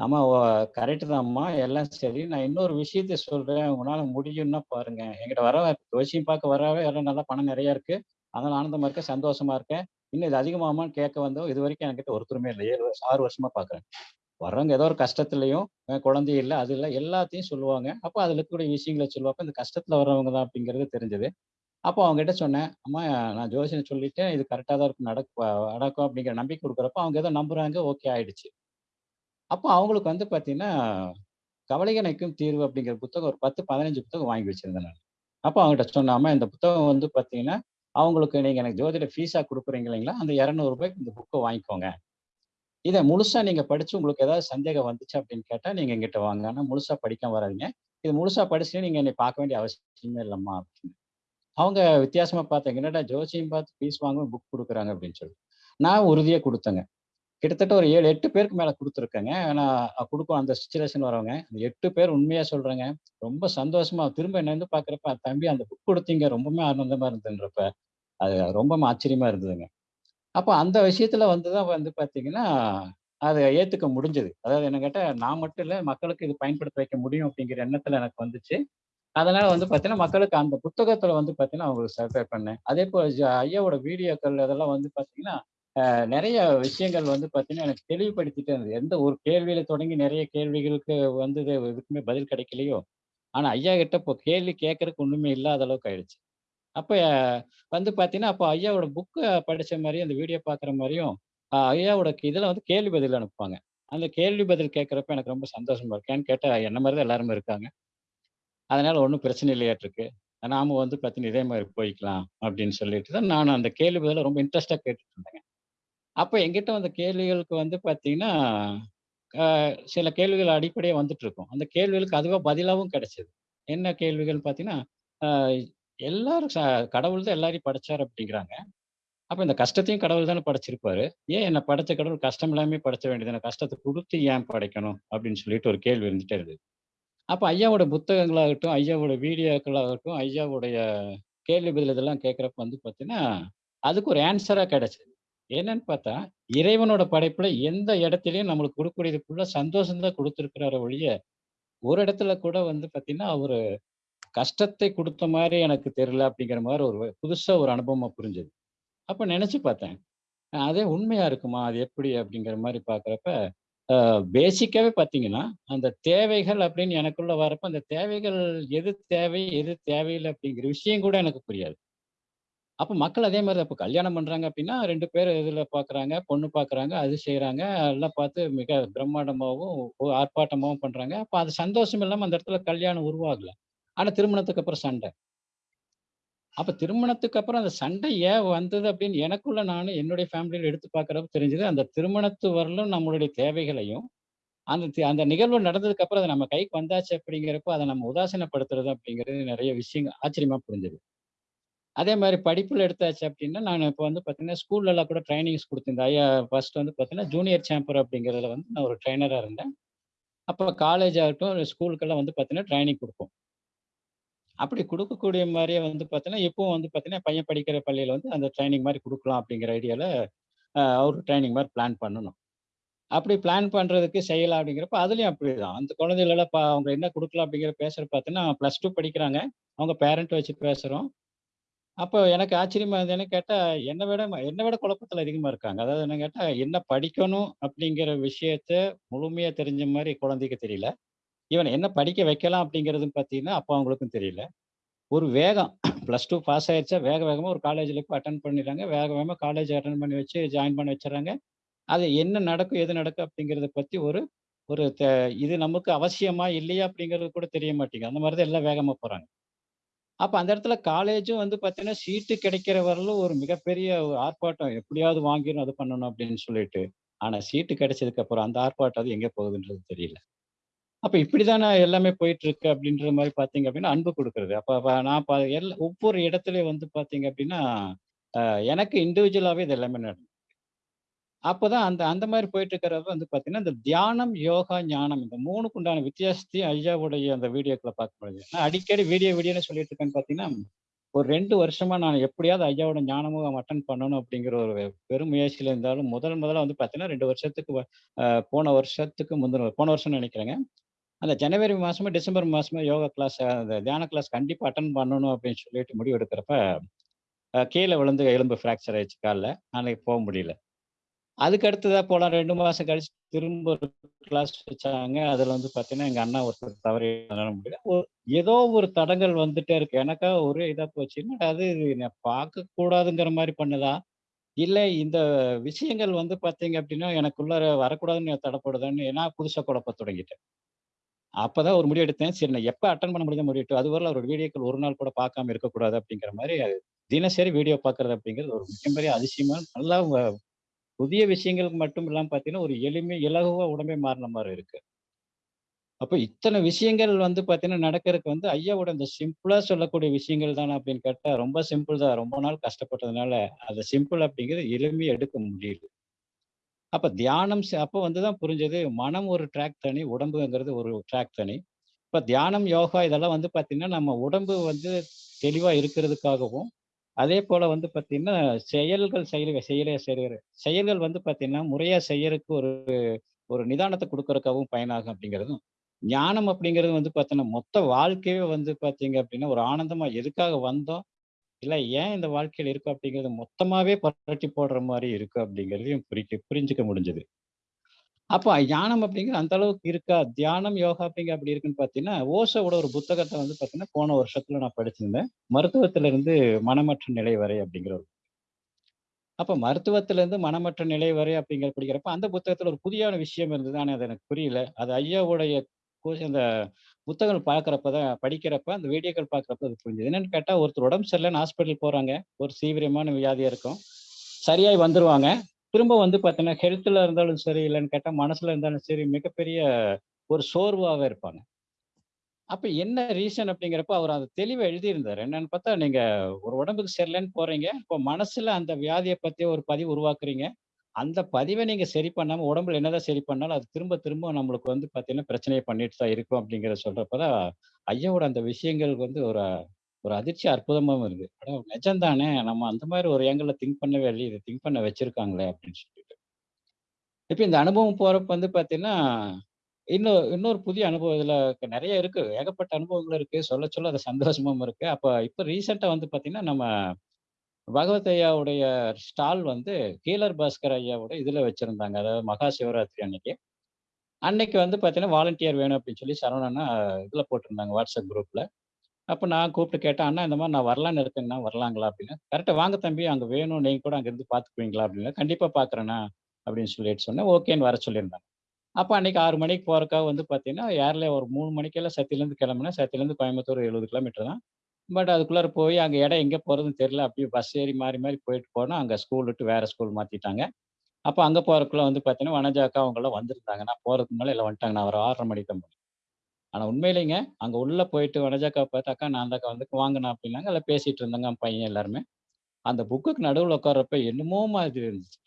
"ஆமா கரெக்டு கரெக்ட் தான்ம்மா. எல்லாம் சரி. நான் இன்னொரு விஷயத்த சொல்றேன். உங்களால முடியும்னா பாருங்க. எங்கிட்ட வரவ ஜோசியம் பார்க்க வரவே எல்லாம் நல்லா பணம் நிறையா இருக்கு. அதனால ஆனந்தமா இருக்கேன், சந்தோஷமா இருக்கேன். இன்னும் இது அதிகமாகுமான்னு கேட்க வந்தோம். இதுவரைக்கும் என்கிட்ட ஒருத்தருமே இல்லை ஏழு வருஷம் ஆறு வருஷமா பார்க்குறேன். வர்றவங்க ஏதோ ஒரு கஷ்டத்துலையும் குழந்தை இல்லை அது இல்லை எல்லாத்தையும் சொல்லுவாங்க. அப்போ அதில் இருக்கக்கூடிய விஷயங்கள சொல்லுவாங்க. இந்த கஷ்டத்தில் வர்றவங்க தான் அப்படிங்கிறது தெரிஞ்சது. அப்போ அவங்ககிட்ட சொன்னேன், "அம்மா நான் ஜோசியம் சொல்லிட்டு இது கரெக்டாக தான் இருக்கும். நடக்கும் நடக்கும்." அப்படிங்கிற நம்பிக்கை கொடுக்குறப்ப அவங்க ஏதோ நம்புறாங்க. ஓகே ஆயிடுச்சு. அப்போ அவங்களுக்கு வந்து பார்த்தீங்கன்னா, கவலைகணைக்கும் தீர்வு" அப்படிங்கிற புத்தகம் ஒரு 10, 15 புத்தகம் வாங்கி வச்சிருந்தேன் நான் அப்போ அவங்ககிட்ட சொன்னேன், இந்த புத்தகம் வந்து பார்த்தீங்கன்னா, அவங்களுக்கு நீங்கள் எனக்கு ஜோதிட ஃபீஸாக கொடுக்குறீங்க இல்லைங்களா? அந்த இரநூறுபாய்க்கு இந்த புக்கை வாங்கிக்கோங்க. இதை முழுசா நீங்கள் படிச்சு உங்களுக்கு ஏதாவது சந்தேகம் வந்துச்சு அப்படின்னு கேட்டால் நீங்கள் எங்கிட்ட வாங்க. ஆனால் முழுசா படிக்க வராதீங்க. இது முழுசா படிச்சுட்டு நீங்கள் என்னை பார்க்க வேண்டிய அவசியமே இல்லம்மா." அப்படின்னு. அவங்க வித்தியாசமாக பார்த்தாங்க. "என்னடா ஜோசியம் பார்த்து ஃபீஸ் வாங்காம புக் கொடுக்குறாங்க அப்படின்னு சொல்லி. நான் உறுதியாக கொடுத்தேங்க கிட்டத்தட்ட ஒரு 7, 8 பேருக்கு மேலே கொடுத்துருக்கேங்க ஆனால் கொடுக்கும் அந்த சுச்சுவேஷன் வரவங்க. எட்டு பேர் உண்மையாக சொல்கிறேங்க ரொம்ப சந்தோஷமா திரும்ப என்ன பார்க்குறப்ப, "தம்பி அந்த புக் கொடுத்தீங்க ரொம்பவுமே ஆனந்தமாக இருந்துன்றப்ப அது ரொம்பவும் ஆச்சரியமா இருந்ததுங்க. அப்போ அந்த விஷயத்துல வந்து தான் வந்து பார்த்தீங்கன்னா, அதை ஏத்துக்க முடிஞ்சது. அதாவது என்ன கேட்டால் நான் மட்டும் இல்லை மக்களுக்கு இது பயன்படுத்த வைக்க முடியும் அப்படிங்கிற எண்ணத்துல எனக்கு வந்துச்சு. அதனால வந்து பார்த்தீங்கன்னா, மக்களுக்கு அந்த புத்தகத்துல வந்து பார்த்தீங்கன்னா, அவங்களுக்கு சர்வே பண்ணேன். அதே போல் ஐயாவோட வீடியோக்கள் அதெல்லாம் வந்து பார்த்தீங்கன்னா, நிறைய விஷயங்கள் வந்து பார்த்தீங்கன்னா, எனக்கு தெளிவுபடுத்திட்டே இருந்தது. எந்த ஒரு கேள்வியில தொடங்கி நிறைய கேள்விகளுக்கு வந்து இது எதுக்குமே பதில் கிடைக்கலையோ, ஆனால் ஐயா கிட்ட இப்போ கேள்வி கேட்கறதுக்கு ஒன்றுமே இல்லாத அளவுக்கு ஆயிடுச்சு. அப்போ வந்து பார்த்தீங்கன்னா, அப்போ ஐயாவோட புக்கை படித்த மாதிரியும் அந்த வீடியோ பார்க்குற மாதிரியும் ஐயாவோட இதில் வந்து கேள்வி பதில் அனுப்புவாங்க. அந்த கேள்வி பதில் கேட்குறப்ப எனக்கு ரொம்ப சந்தோஷமா இருக்கு. ஏன்னு என்ன மாதிரி தான் எல்லாருமே இருக்காங்க. அதனால் ஒன்றும் பிரச்சனை இல்லையாட்டிருக்கு நாம வந்து பார்த்தீங்கன்னா, இதே மாதிரி போய்க்கலாம் அப்படின்னு சொல்லிட்டு தான் நான் அந்த கேள்வி பதில் ரொம்ப இன்ட்ரெஸ்டாக கேட்டுட்டு இருந்தேங்க. அப்போ என்கிட்ட வந்த கேள்விகளுக்கு வந்து பார்த்தீங்கன்னா, சில கேள்விகள் அடிப்படையாக வந்துட்டு இருக்கும். அந்த கேள்விகளுக்கு அதுவாக பதிலாகவும் கிடைச்சது. என்ன கேள்விகள்னு பார்த்தீங்கன்னா, எல்லாரும் ச கடவுள் தான் எல்லாரையும் படைச்சாரு அப்படிங்கிறாங்க. அப்ப இந்த கஷ்டத்தையும் கடவுள் தானே படைச்சிருப்பாரு. ஏன் என்ன படைச்ச கடவுள் கஷ்டம் இல்லாமயே படைச்ச வேண்டியதுதானே? கஷ்டத்த குடுத்து ஏன் படைக்கணும்? அப்படின்னு சொல்லிட்டு ஒரு கேள்வி இருந்துட்டே இருந்தது. அப்ப ஐயாவோட புத்தகங்களாகட்டும், ஐயாவோட வீடியோக்களாகட்டும், ஐயாவுடைய கேள்வி பதில் இதெல்லாம் கேட்கிறப்ப வந்து பார்த்தீங்கன்னா, அதுக்கு ஒரு ஆன்ஸரா கிடைச்சது. என்னன்னு பார்த்தா, இறைவனோட படைப்புல எந்த இடத்திலயும் நம்மளுக்கு குடுக்கக்கூடியது ஃபுல்லா சந்தோஷம் தான் குடுத்திருக்கிறாரே ஒழிய, ஒரு இடத்துல கூட வந்து பார்த்தீங்கன்னா, அவரு கஷ்டத்தை கொடுத்த மாதிரி எனக்கு தெரியல அப்படிங்கிற மாதிரி ஒரு புதுசா ஒரு அனுபவமாக புரிஞ்சது. அப்போ நினச்சி பார்த்தேன். அதே உண்மையா இருக்குமா? அது எப்படி? அப்படிங்கிற மாதிரி பார்க்குறப்ப பேசிக்காகவே பார்த்தீங்கன்னா, அந்த தேவைகள் அப்படின்னு எனக்குள்ளே வரப்ப, அந்த தேவைகள் எது தேவை, எது தேவையில்லை அப்படிங்கிற விஷயம் கூட எனக்கு புரியாது. அப்போ மக்கள் அதே மாதிரி அப்போ கல்யாணம் பண்ணுறாங்க அப்படின்னா, ரெண்டு பேர் இதில் பார்க்குறாங்க, பொண்ணு பார்க்குறாங்க, அது செய்கிறாங்க எல்லாம் பார்த்து மிக பிரம்மாண்டமாகவும் ஆர்ப்பாட்டமாகவும் பண்ணுறாங்க அப்போ அது சந்தோஷம் இல்லாமல் அந்த இடத்துல கல்யாணம் உருவாகலை ஆனா திருமணத்துக்கு அப்புறம் சண்டை. அப்ப திருமணத்துக்கு அப்புறம் அந்த சண்டை ஏன் வந்தது அப்படின்னு எனக்குள்ள நான் என்னுடைய ஃபேமிலியில் எடுத்து பார்க்கிறப்ப தெரிஞ்சது. அந்த திருமணத்து வரலும் நம்மளுடைய தேவைகளையும், அந்த அந்த நிகழ்வு நடந்ததுக்கு அப்புறம் அதை நம்ம கைக்கு வந்தாச்சு அப்படிங்கிறப்போ, அதை நம்ம உதாசீனப்படுத்துறது அப்படிங்கிறது நிறைய விஷயங்கள் ஆச்சரியமா புரிஞ்சது. அதே மாதிரி படிப்பில் எடுத்தாச்சு அப்படின்னா, நான் இப்போ வந்து பார்த்தீங்கன்னா, ஸ்கூல்லலாம் கூட ட்ரைனிங்ஸ் கொடுத்துருந்தேன் ஐயா ஃபர்ஸ்ட் வந்து பார்த்தீங்கன்னா, ஜூனியர் சாம்பர் அப்படிங்கிறதுல வந்து நான் ஒரு ட்ரைனராக இருந்தேன். அப்போ காலேஜ் ஆகட்டும், ஸ்கூலுக்கெல்லாம் வந்து பார்த்தீங்கன்னா, ட்ரைனிங் கொடுப்போம் அப்படி கொடுக்கக்கூடிய மாதிரியே வந்து பார்த்தீங்கன்னா, இப்போவும் வந்து பார்த்தீங்கன்னா, பையன் படிக்கிற பள்ளியில் வந்து அந்த ட்ரைனிங் மாதிரி கொடுக்கலாம் அப்படிங்கிற ஐடியாவில் அவர் ட்ரைனிங் மாதிரி பிளான் பண்ணணும். அப்படி பிளான் பண்ணுறதுக்கு செய்யலாம் அப்படிங்கிறப்ப, அதுலேயும் அப்படி தான் அந்த குழந்தைகளெல்லாம் இப்போ அவங்க என்ன கொடுக்கலாம் அப்படிங்கிற பேசுகிற பார்த்தீங்கன்னா, +2 படிக்கிறாங்க. அவங்க பேரண்ட் வச்சு பேசுகிறோம் அப்போ எனக்கு ஆச்சரியமா இருந்தது. கேட்டால் என்னை விட என்னை விட குழப்பத்தில் அதிகமாக இருக்காங்க. அதாவது என்ன கேட்டால் என்ன படிக்கணும் அப்படிங்கிற விஷயத்த முழுமையாக தெரிஞ்ச மாதிரி குழந்தைக்கு தெரியல. ஈவன் என்ன படிக்க வைக்கலாம் அப்படிங்கிறதுன்னு பார்த்தீங்கன்னா, அப்போ அவங்களுக்கும் தெரியல. ஒரு வேகம் ப்ளஸ் டூ பாஸ் ஆயிருச்சா, வேக வேகமாக ஒரு காலேஜில் போய் அட்டன் பண்ணிடுறாங்க. வேக வேகமாக காலேஜ் அட்டன் பண்ணி வச்சு ஜாயின் பண்ண வச்சிடறாங்க அது என்ன நடக்கும், எது நடக்கும் அப்படிங்கிறத பற்றி ஒரு ஒரு த இது நமக்கு அவசியமா, இல்லையா அப்படிங்கிறது கூட தெரிய மாட்டேங்குது. அந்த மாதிரி தான் எல்லாம் வேகமாக போகிறாங்க அப்போ அந்த இடத்துல காலேஜும் வந்து பார்த்தீங்கன்னா, சீட்டு கிடைக்கிற வரலும் ஒரு மிகப்பெரிய ஒரு ஆர்ப்பாட்டம். எப்படியாவது வாங்கிடும் அது பண்ணணும் அப்படின்னு சொல்லிட்டு. ஆனால் சீட்டு கிடைச்சதுக்கு அப்புறம் அந்த ஆர்ப்பாட்டம் அது எங்கே போகுதுன்றது தெரியல. அப்ப இப்படிதானே எல்லாமே போயிட்டு இருக்கு அப்படின்ற மாதிரி பாத்தீங்க அப்படின்னா, அன்பு கொடுக்கறது. அப்ப அப்ப நான் ப ஒவ்வொரு இடத்துலயும் வந்து பாத்தீங்க அப்படின்னா, ஆஹ் எனக்கு இண்டிவிஜுவலாவே இது எல்லாமே நடந்தது. அப்பதான் அந்த அந்த மாதிரி போயிட்டு இருக்கிறவங்க வந்து பார்த்தீங்கன்னா, இந்த தியானம், யோகா, ஞானம் இந்த மூணுக்கு உண்டான வித்தியாசத்தையும் ஐயாவுடைய அந்த வீடியோக்குள்ள பார்க்க முடியுது. நான் அடிக்கடி வீடியோ வீடியோன்னு சொல்லிட்டு இருக்கேன்னு பார்த்தீங்கன்னா, ஒரு ரெண்டு வருஷமா நான் எப்படியாவது ஐயாவோட ஞானமுகம் அட்டன் பண்ணணும் அப்படிங்கிற ஒரு பெரும் முயற்சியில இருந்தாலும், முதல் முதல்ல வந்து பார்த்தீங்கன்னா, ரெண்டு வருஷத்துக்கு போன வருஷத்துக்கு முந்தின போன வருஷம்னு நினைக்கிறேங்க. அந்த ஜனவரி மாதமும் டிசம்பர் மாதமும் யோகா கிளாஸ் அந்த தியான கிளாஸ் கண்டிப்பாக அட்டன் பண்ணணும் அப்படின்னு சொல்லிட்டு முடிவு எடுக்கிறப்ப, கீழே விழுந்து எலும்பு ஃப்ராக்சர் ஆயிடுச்சு காலில் அன்றைக்கி போக முடியல. அதுக்கு அடுத்ததா போலாம் ரெண்டு மாதம் கழிச்சு திரும்ப ஒரு கிளாஸ் வச்சாங்க. அதில் வந்து பார்த்தீங்கன்னா, எங்கள் அண்ணா ஒருத்தர் தவறி முடியல. ஒரு ஏதோ ஒரு தடங்கல் வந்துட்டே இருக்கு. எனக்கா ஒரே இதாக போச்சு. அது நான் பார்க்கக்கூடாதுங்கிற மாதிரி பண்ணுதா? இல்லை இந்த விஷயங்கள் வந்து பார்த்தீங்க அப்படின்னா, எனக்குள்ளார வரக்கூடாதுன்னு தடப்படுதான்னு நான் புதுசாக குழப்ப தொடங்கிட்டேன். அப்போதான் ஒரு முடிவு எடுத்தேன். சரி நான் எப்போ அட்டன் பண்ண முடியாத முடியட்டும். அதுவரை அவரோட வீடியோக்கள் ஒரு நாள் கூட பார்க்காம இருக்கக்கூடாது அப்படிங்கிற மாதிரி தினசரி வீடியோ பார்க்கறது அப்படிங்கிறது ஒரு மிகப்பெரிய அதிசயமா நல்லா புதிய விஷயங்களுக்கு மட்டும் இல்லாமல் பார்த்தீங்கன்னா, ஒரு எளிமை இலகுவாக உடம்பே மாறுன மாதிரி இருக்கு. அப்போ இத்தனை விஷயங்கள் வந்து பார்த்தீங்கன்னா, நடக்கிறதுக்கு வந்து ஐயாவோட இந்த சிம்பிளாக சொல்லக்கூடிய விஷயங்கள் தானே அப்படின்னு கேட்டால் ரொம்ப சிம்பிள் தான். ரொம்ப நாள் கஷ்டப்பட்டதுனால, அதை சிம்பிள் அப்படிங்கிறது எளிமையை எடுக்க முடியுது. அப்ப தியானம் செ அப்ப வந்து தான் புரிஞ்சது, மனம் ஒரு ட்ராக் தனி, உடம்புங்கிறது ஒரு ட்ராக் தனி. இப்ப தியானம், யோகா இதெல்லாம் வந்து பார்த்தீங்கன்னா, நம்ம உடம்பு வந்து தெளிவா இருக்கிறதுக்காகவும், அதே போல் வந்து பார்த்தீங்கன்னா, செயல்கள் செய்ற செய்யற செய்கிற செயல்கள் வந்து பார்த்திங்கன்னா முறையா செய்யறதுக்கு ஒரு ஒரு நிதானத்தை கொடுக்கறதுக்காகவும் பயனாகும் அப்படிங்கிறதும், ஞானம் அப்படிங்கிறது வந்து பார்த்தீங்கன்னா, மொத்த வாழ்க்கையே வந்து பார்த்தீங்க அப்படின்னா, ஒரு ஆனந்தமா எதுக்காக வந்தோம்? இல்ல ஏன் இந்த வாழ்க்கையில இருக்கும் அப்படிங்கிறத மொத்தமாவே புரட்டி போடுற மாதிரி இருக்கு அப்படிங்கிறதையும் புரிக்க புரிஞ்சுக்க முடிஞ்சது. அப்போ ஞானம் அப்படிங்கிறது அந்த அளவுக்கு இருக்கா? தியானம், யோகா அப்படிங்க அப்படி இருக்குன்னு பார்த்தீங்கன்னா, ஓஷோவோட ஒரு புத்தகத்தை வந்து பார்த்தீங்கன்னா, போன வருஷத்துல நான் படிச்சிருந்தேன். மருத்துவத்திலிருந்து மனமற்ற நிலை வரை அப்படிங்கிற ஒரு அப்போ மருத்துவத்திலிருந்து மனமற்ற நிலை வரை அப்படிங்கிற படிக்கிறப்ப, அந்த புத்தகத்துல ஒரு புதியான விஷயம் இருந்தது. ஆனால் அது எனக்கு புரியல. அது ஐயாவுடைய அந்த புத்தகங்கள் பார்க்குறப்ப தான் படிக்கிறப்ப, அந்த வீடியோக்கள் பார்க்குறப்ப அது புரிஞ்சுது என்னென்னு கேட்டால் ஒருத்தர் உடம்பு சரியில்லைன்னு ஹாஸ்பிட்டல் போகிறாங்க ஒரு தீவிரமான வியாதியாக இருக்கும். சரியாய் வந்துருவாங்க. திரும்ப வந்து பார்த்தீங்கன்னா, ஹெல்த்தில் இருந்தாலும் சரி, இல்லைன்னு கேட்டால் மனசில் இருந்தாலும் சரி, மிகப்பெரிய ஒரு சோர்வாகவே இருப்பாங்க. அப்போ என்ன ரீசன் அப்படிங்கிறப்ப, அவர் அந்த தெளிவை எழுதியிருந்தார் என்னன்னு பார்த்தா, நீங்கள் ஒரு உடம்புக்கு சரியில்லைன்னு போகிறீங்க இப்போ மனசில் அந்த வியாதியை பற்றி ஒரு பதிவு உருவாக்குறீங்க. அந்த பதிவை நீங்கள் சரி பண்ணாமல் உடம்புல என்னதான் சரி பண்ணாலும், அது திரும்ப திரும்ப நம்மளுக்கு வந்து பார்த்தீங்கன்னா, பிரச்சனையை பண்ணிட்டு தான் இருக்கும் அப்படிங்கிறத சொல்கிறப்ப தான், ஐயாவோட அந்த விஷயங்களுக்கு வந்து ஒரு ஒரு அதிர்ச்சி அற்புதமாகவும் இருக்குது ஆனால் நிஜம்தானே நம்ம அந்த மாதிரி ஒரு ஆங்கிள்ல திங்க் பண்ணவே இல்லை இதை திங்க் பண்ண வச்சுருக்காங்களே அப்படின்னு சொல்லிட்டு. இப்போ இந்த அனுபவம் போகிறப்ப வந்து பார்த்தீங்கன்னா, இன்னொரு இன்னொரு புதிய அனுபவம் இதில் நிறைய இருக்குது ஏகப்பட்ட அனுபவங்கள் இருக்குது சொல்ல சொல்ல அது சந்தோஷமாவும் இருக்குது அப்போ இப்போ ரீசெண்டாக வந்து பார்த்தீங்கன்னா, நம்ம பகவத் ஐயாவுடைய ஸ்டால் வந்து கீழர் பாஸ்கர் ஐயாவோட இதில் வச்சுருந்தாங்க அதாவது மகா சிவராத்திரி அன்னைக்கு. அன்னைக்கு வந்து பார்த்தீங்கன்னா, வாலண்டியர் வேணும் அப்படின்னு சொல்லி சரவணனா இதில் போட்டிருந்தாங்க வாட்ஸ்அப் குரூப்பில் அப்போ நான் கூப்பிட்டு கேட்டேன், "அண்ணா இந்த மாதிரி நான் வரலான்னு இருக்கேங்கண்ணா, வரலாங்களா?" அப்படின்னு. கரெக்டாக வாங்க தம்பி, அங்கே வேணும். நீங்கள் கூட அங்கேருந்து பார்த்துக்குவீங்களா?" அப்படின்னு. கண்டிப்பாக பார்க்குறேண்ணா" அப்படின்னு சொல்லிட்டு சொன்னேன். ஓகேன்னு வர சொல்லியிருந்தாங்க. அப்போ அன்னைக்கு ஆறு மணிக்கு போகிறக்காக வந்து பார்த்தீங்கன்னா, ஏர்ல ஒரு மூணு மணிக்கெல்லாம் சத்தியிலேருந்து கிளம்புனா சத்தியிலேருந்து கோயம்புத்தூர் 70 கிலோமீட்டர் தான். பட் அதுக்குள்ளார போய் அங்கே இடம் எங்கே போகிறதுன்னு தெரியல. அப்படியே பஸ் ஏறி மாறி மாறி போயிட்டு போனால் அங்கே ஸ்கூல் விட்டு வேறு ஸ்கூல் மாற்றிட்டாங்க அப்போ அங்கே போறதுக்குள்ள வந்து பார்த்தீங்கன்னா, வனஜாக்கா அவங்கெல்லாம் வந்திருந்தாங்க. நான் போகிறதுக்கு மேலே எல்லாம் வந்துட்டாங்க. நான் ஒரு ஆறரை மணிக்கு தான் போனேன். உண்மையிலேங்க, அங்கே உள்ளே போயிட்டு வனஜாக்காவை பார்த்தாக்கா நான் அந்தக்கா வந்து வாங்கினேன் அப்படின்னாங்க. எல்லாம் பேசிகிட்டு இருந்தாங்க பையன் எல்லாருமே. அந்த புக்குக்கு நடுவில் உட்கார்றப்ப என்னமோ மாதிரி இருந்துச்சு.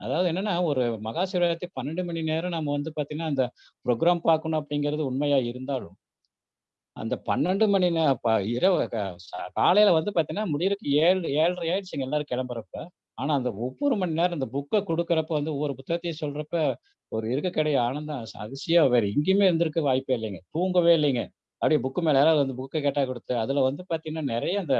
அதாவது என்னன்னா, ஒரு மகா சிவராத்திரி 12 மணி நேரம் நம்ம வந்து பார்த்தீங்கன்னா, அந்த ப்ரோக்ராம் பார்க்கணும் அப்படிங்கிறது உண்மையாக இருந்தாலும், அந்த 12 மணி நேரம் இரவு க காலையில வந்து பார்த்தீங்கன்னா, முடியறதுக்கு ஏழு ஏழரை ஆயிடுச்சுங்க எல்லாரும் கிளம்புறப்ப. ஆனா அந்த ஒவ்வொரு மணி நேரம் அந்த புக்கை கொடுக்குறப்ப வந்து ஒவ்வொரு புத்தகத்தையும் சொல்றப்ப, ஒரு இருக்கக்கூடிய ஆனந்தம் அதிசயம் வேற எங்கேயுமே இருந்திருக்க வாய்ப்பே இல்லைங்க. தூங்கவே இல்லைங்க. அப்படியே புக்கு மேல யாராவது வந்து புக்கை கேட்டா கொடுத்து அதுல வந்து பார்த்தீங்கன்னா, நிறைய அந்த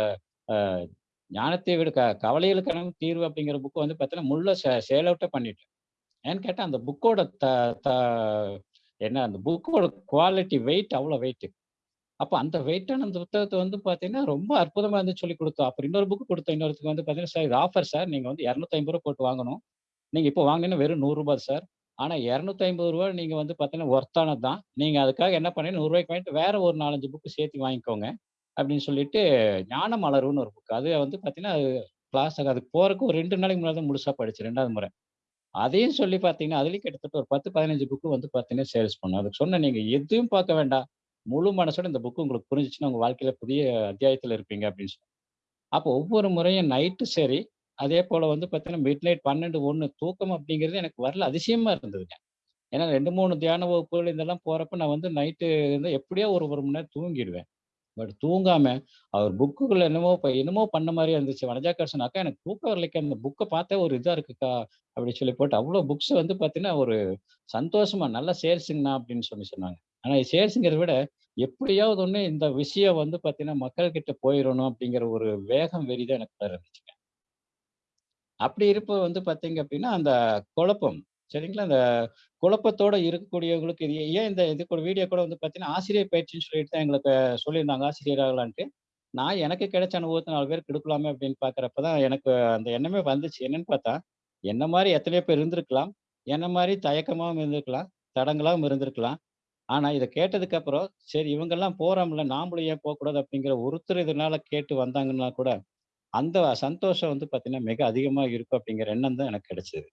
ஞானத்தை விட க கவலைகளுக்கான தீர்வு அப்படிங்கிற புக்கு வந்து பார்த்தீங்கன்னா, முள்ள சே சேல் அவுட்டே பண்ணிட்டேன். ஏன்னு கேட்டால் அந்த புக்கோட த த என்ன அந்த புக்கோட குவாலிட்டி வெயிட் அவ்வளோ வெயிட்டு அப்போ அந்த வெயிட்டான அந்த புத்தகத்தை வந்து பார்த்தீங்கன்னா, ரொம்ப அற்புதமாக இருந்து சொல்லிக் கொடுத்தோம் அப்புறம் இன்னொரு புக் கொடுத்தோம் இன்னொருத்தருக்கு வந்து பார்த்தீங்கன்னா, "சார் இது ஆஃபர் சார். நீங்கள் வந்து இரநூத்தி ரூபா போட்டு வாங்கணும். நீங்கள் இப்போ வாங்கினீங்கன்னா வெறும் ரூ. 100 சார். ஆனா ரூ. 250 நீங்க வந்து பார்த்தீங்கன்னா, ஒர்த்தானது தான். நீங்கள் அதுக்காக என்ன பண்ணீங்கன்னா, நூறுரூவாய்க்கு வாங்கிட்டு வேற ஒரு நாலஞ்சு புக்கு சேர்த்து வாங்கிக்கோங்க. அப்படின்னு சொல்லிட்டு ஞான மலருன்னு ஒரு புக். அது வந்து பார்த்தீங்கன்னா, அது கிளாஸ் அதுக்கு போகிறக்கு ஒரு ரெண்டு நாளைக்கு முன்னாடி தான் முழுசாக படிச்சு ரெண்டாவது முறை. அதையும் சொல்லி பார்த்தீங்கன்னா, அதுலேயும் கிட்டத்தட்ட ஒரு பத்து பதினஞ்சு புக்கு வந்து பார்த்தீங்கன்னா சேல்ஸ் பண்ணும் அதுக்கு சொன்னேன், நீங்கள் எதையும் பார்க்க வேண்டாம். முழு மனசோட இந்த புக்கு உங்களுக்கு புரிஞ்சிச்சுன்னா உங்கள் வாழ்க்கையில் புதிய அத்தியாயத்தில் இருப்பீங்க." அப்படின்னு சொல்லி அப்போ ஒவ்வொரு முறையும் நைட்டு சரி, அதே போல் வந்து பார்த்தீங்கன்னா, மிட் நைட் 12, 1 தூக்கம் அப்படிங்கிறது எனக்கு வரல. அதிசயமாக இருந்ததுங்க. ஏன்னா 2, 3 தியான வகுப்புகள் இதெல்லாம் போகிறப்ப நான் வந்து நைட்டு வந்து எப்படியோ ஒரு ஒரு மணி நேரம் தூங்கிடுவேன். பட் தூங்காமல் அவர் புக்குக்குள்ள என்னமோ இப்போ என்னமோ பண்ண மாதிரி இருந்துச்சு. வனஜாக்கர் "அக்கா எனக்கு தூக்கம் வரலைக்கு அந்த புக்கை பார்த்தா ஒரு இதாக இருக்குக்கா." அப்படின்னு சொல்லி போட்டு அவ்வளோ புக்ஸ் வந்து பார்த்தீங்கன்னா, ஒரு சந்தோஷமாக நல்லா சேல்ஸுங்கண்ணா" அப்படின்னு சொல்லி சொன்னாங்க. ஆனால் சேர்ஸுங்கிறத விட, எப்படியாவது ஒண்ணு இந்த விஷயம் வந்து பார்த்தீங்கன்னா, மக்கள் கிட்ட அப்படிங்கிற ஒரு வேகம், வெறிதான் எனக்கு இருந்துச்சுங்க. அப்படி இருப்பது வந்து பார்த்தீங்க அப்படின்னா, அந்த குழப்பம் சரிங்களா? அந்த குழப்பத்தோட இருக்கக்கூடியவங்களுக்கு இது ஏன் இந்த இது கூட வீடியோ கூட வந்து பார்த்தீங்கன்னா, ஆசிரியர் பயிற்சின்னு சொல்லிட்டு தான் எங்களுக்கு சொல்லியிருந்தாங்க. ஆசிரியராகலான்ட்டு நான் எனக்கு கிடைச்ச அனுபவத்தை நாலு பேருக்கு கொடுக்கலாமே அப்படின்னு பார்க்குறப்ப தான் எனக்கு அந்த எண்ணமே வந்துச்சு. என்னன்னு பார்த்தா, என்ன மாதிரி எத்தனையோ பேர் இருந்திருக்கலாம். என்ன மாதிரி தயக்கமாகவும் இருந்திருக்கலாம். தடங்களாகவும் இருந்திருக்கலாம். ஆனால் இதை கேட்டதுக்கப்புறம் சரி இவங்கெல்லாம் போகிறோம்ல நாமளும் ஏன் போகக்கூடாது அப்படிங்கிற ஒருத்தர் இதனால கேட்டு வந்தாங்கன்னா கூட, அந்த சந்தோஷம் வந்து பார்த்தீங்கன்னா, மிக அதிகமாக இருக்கும் அப்படிங்கிற எண்ணம் தான் எனக்கு கிடைச்சிது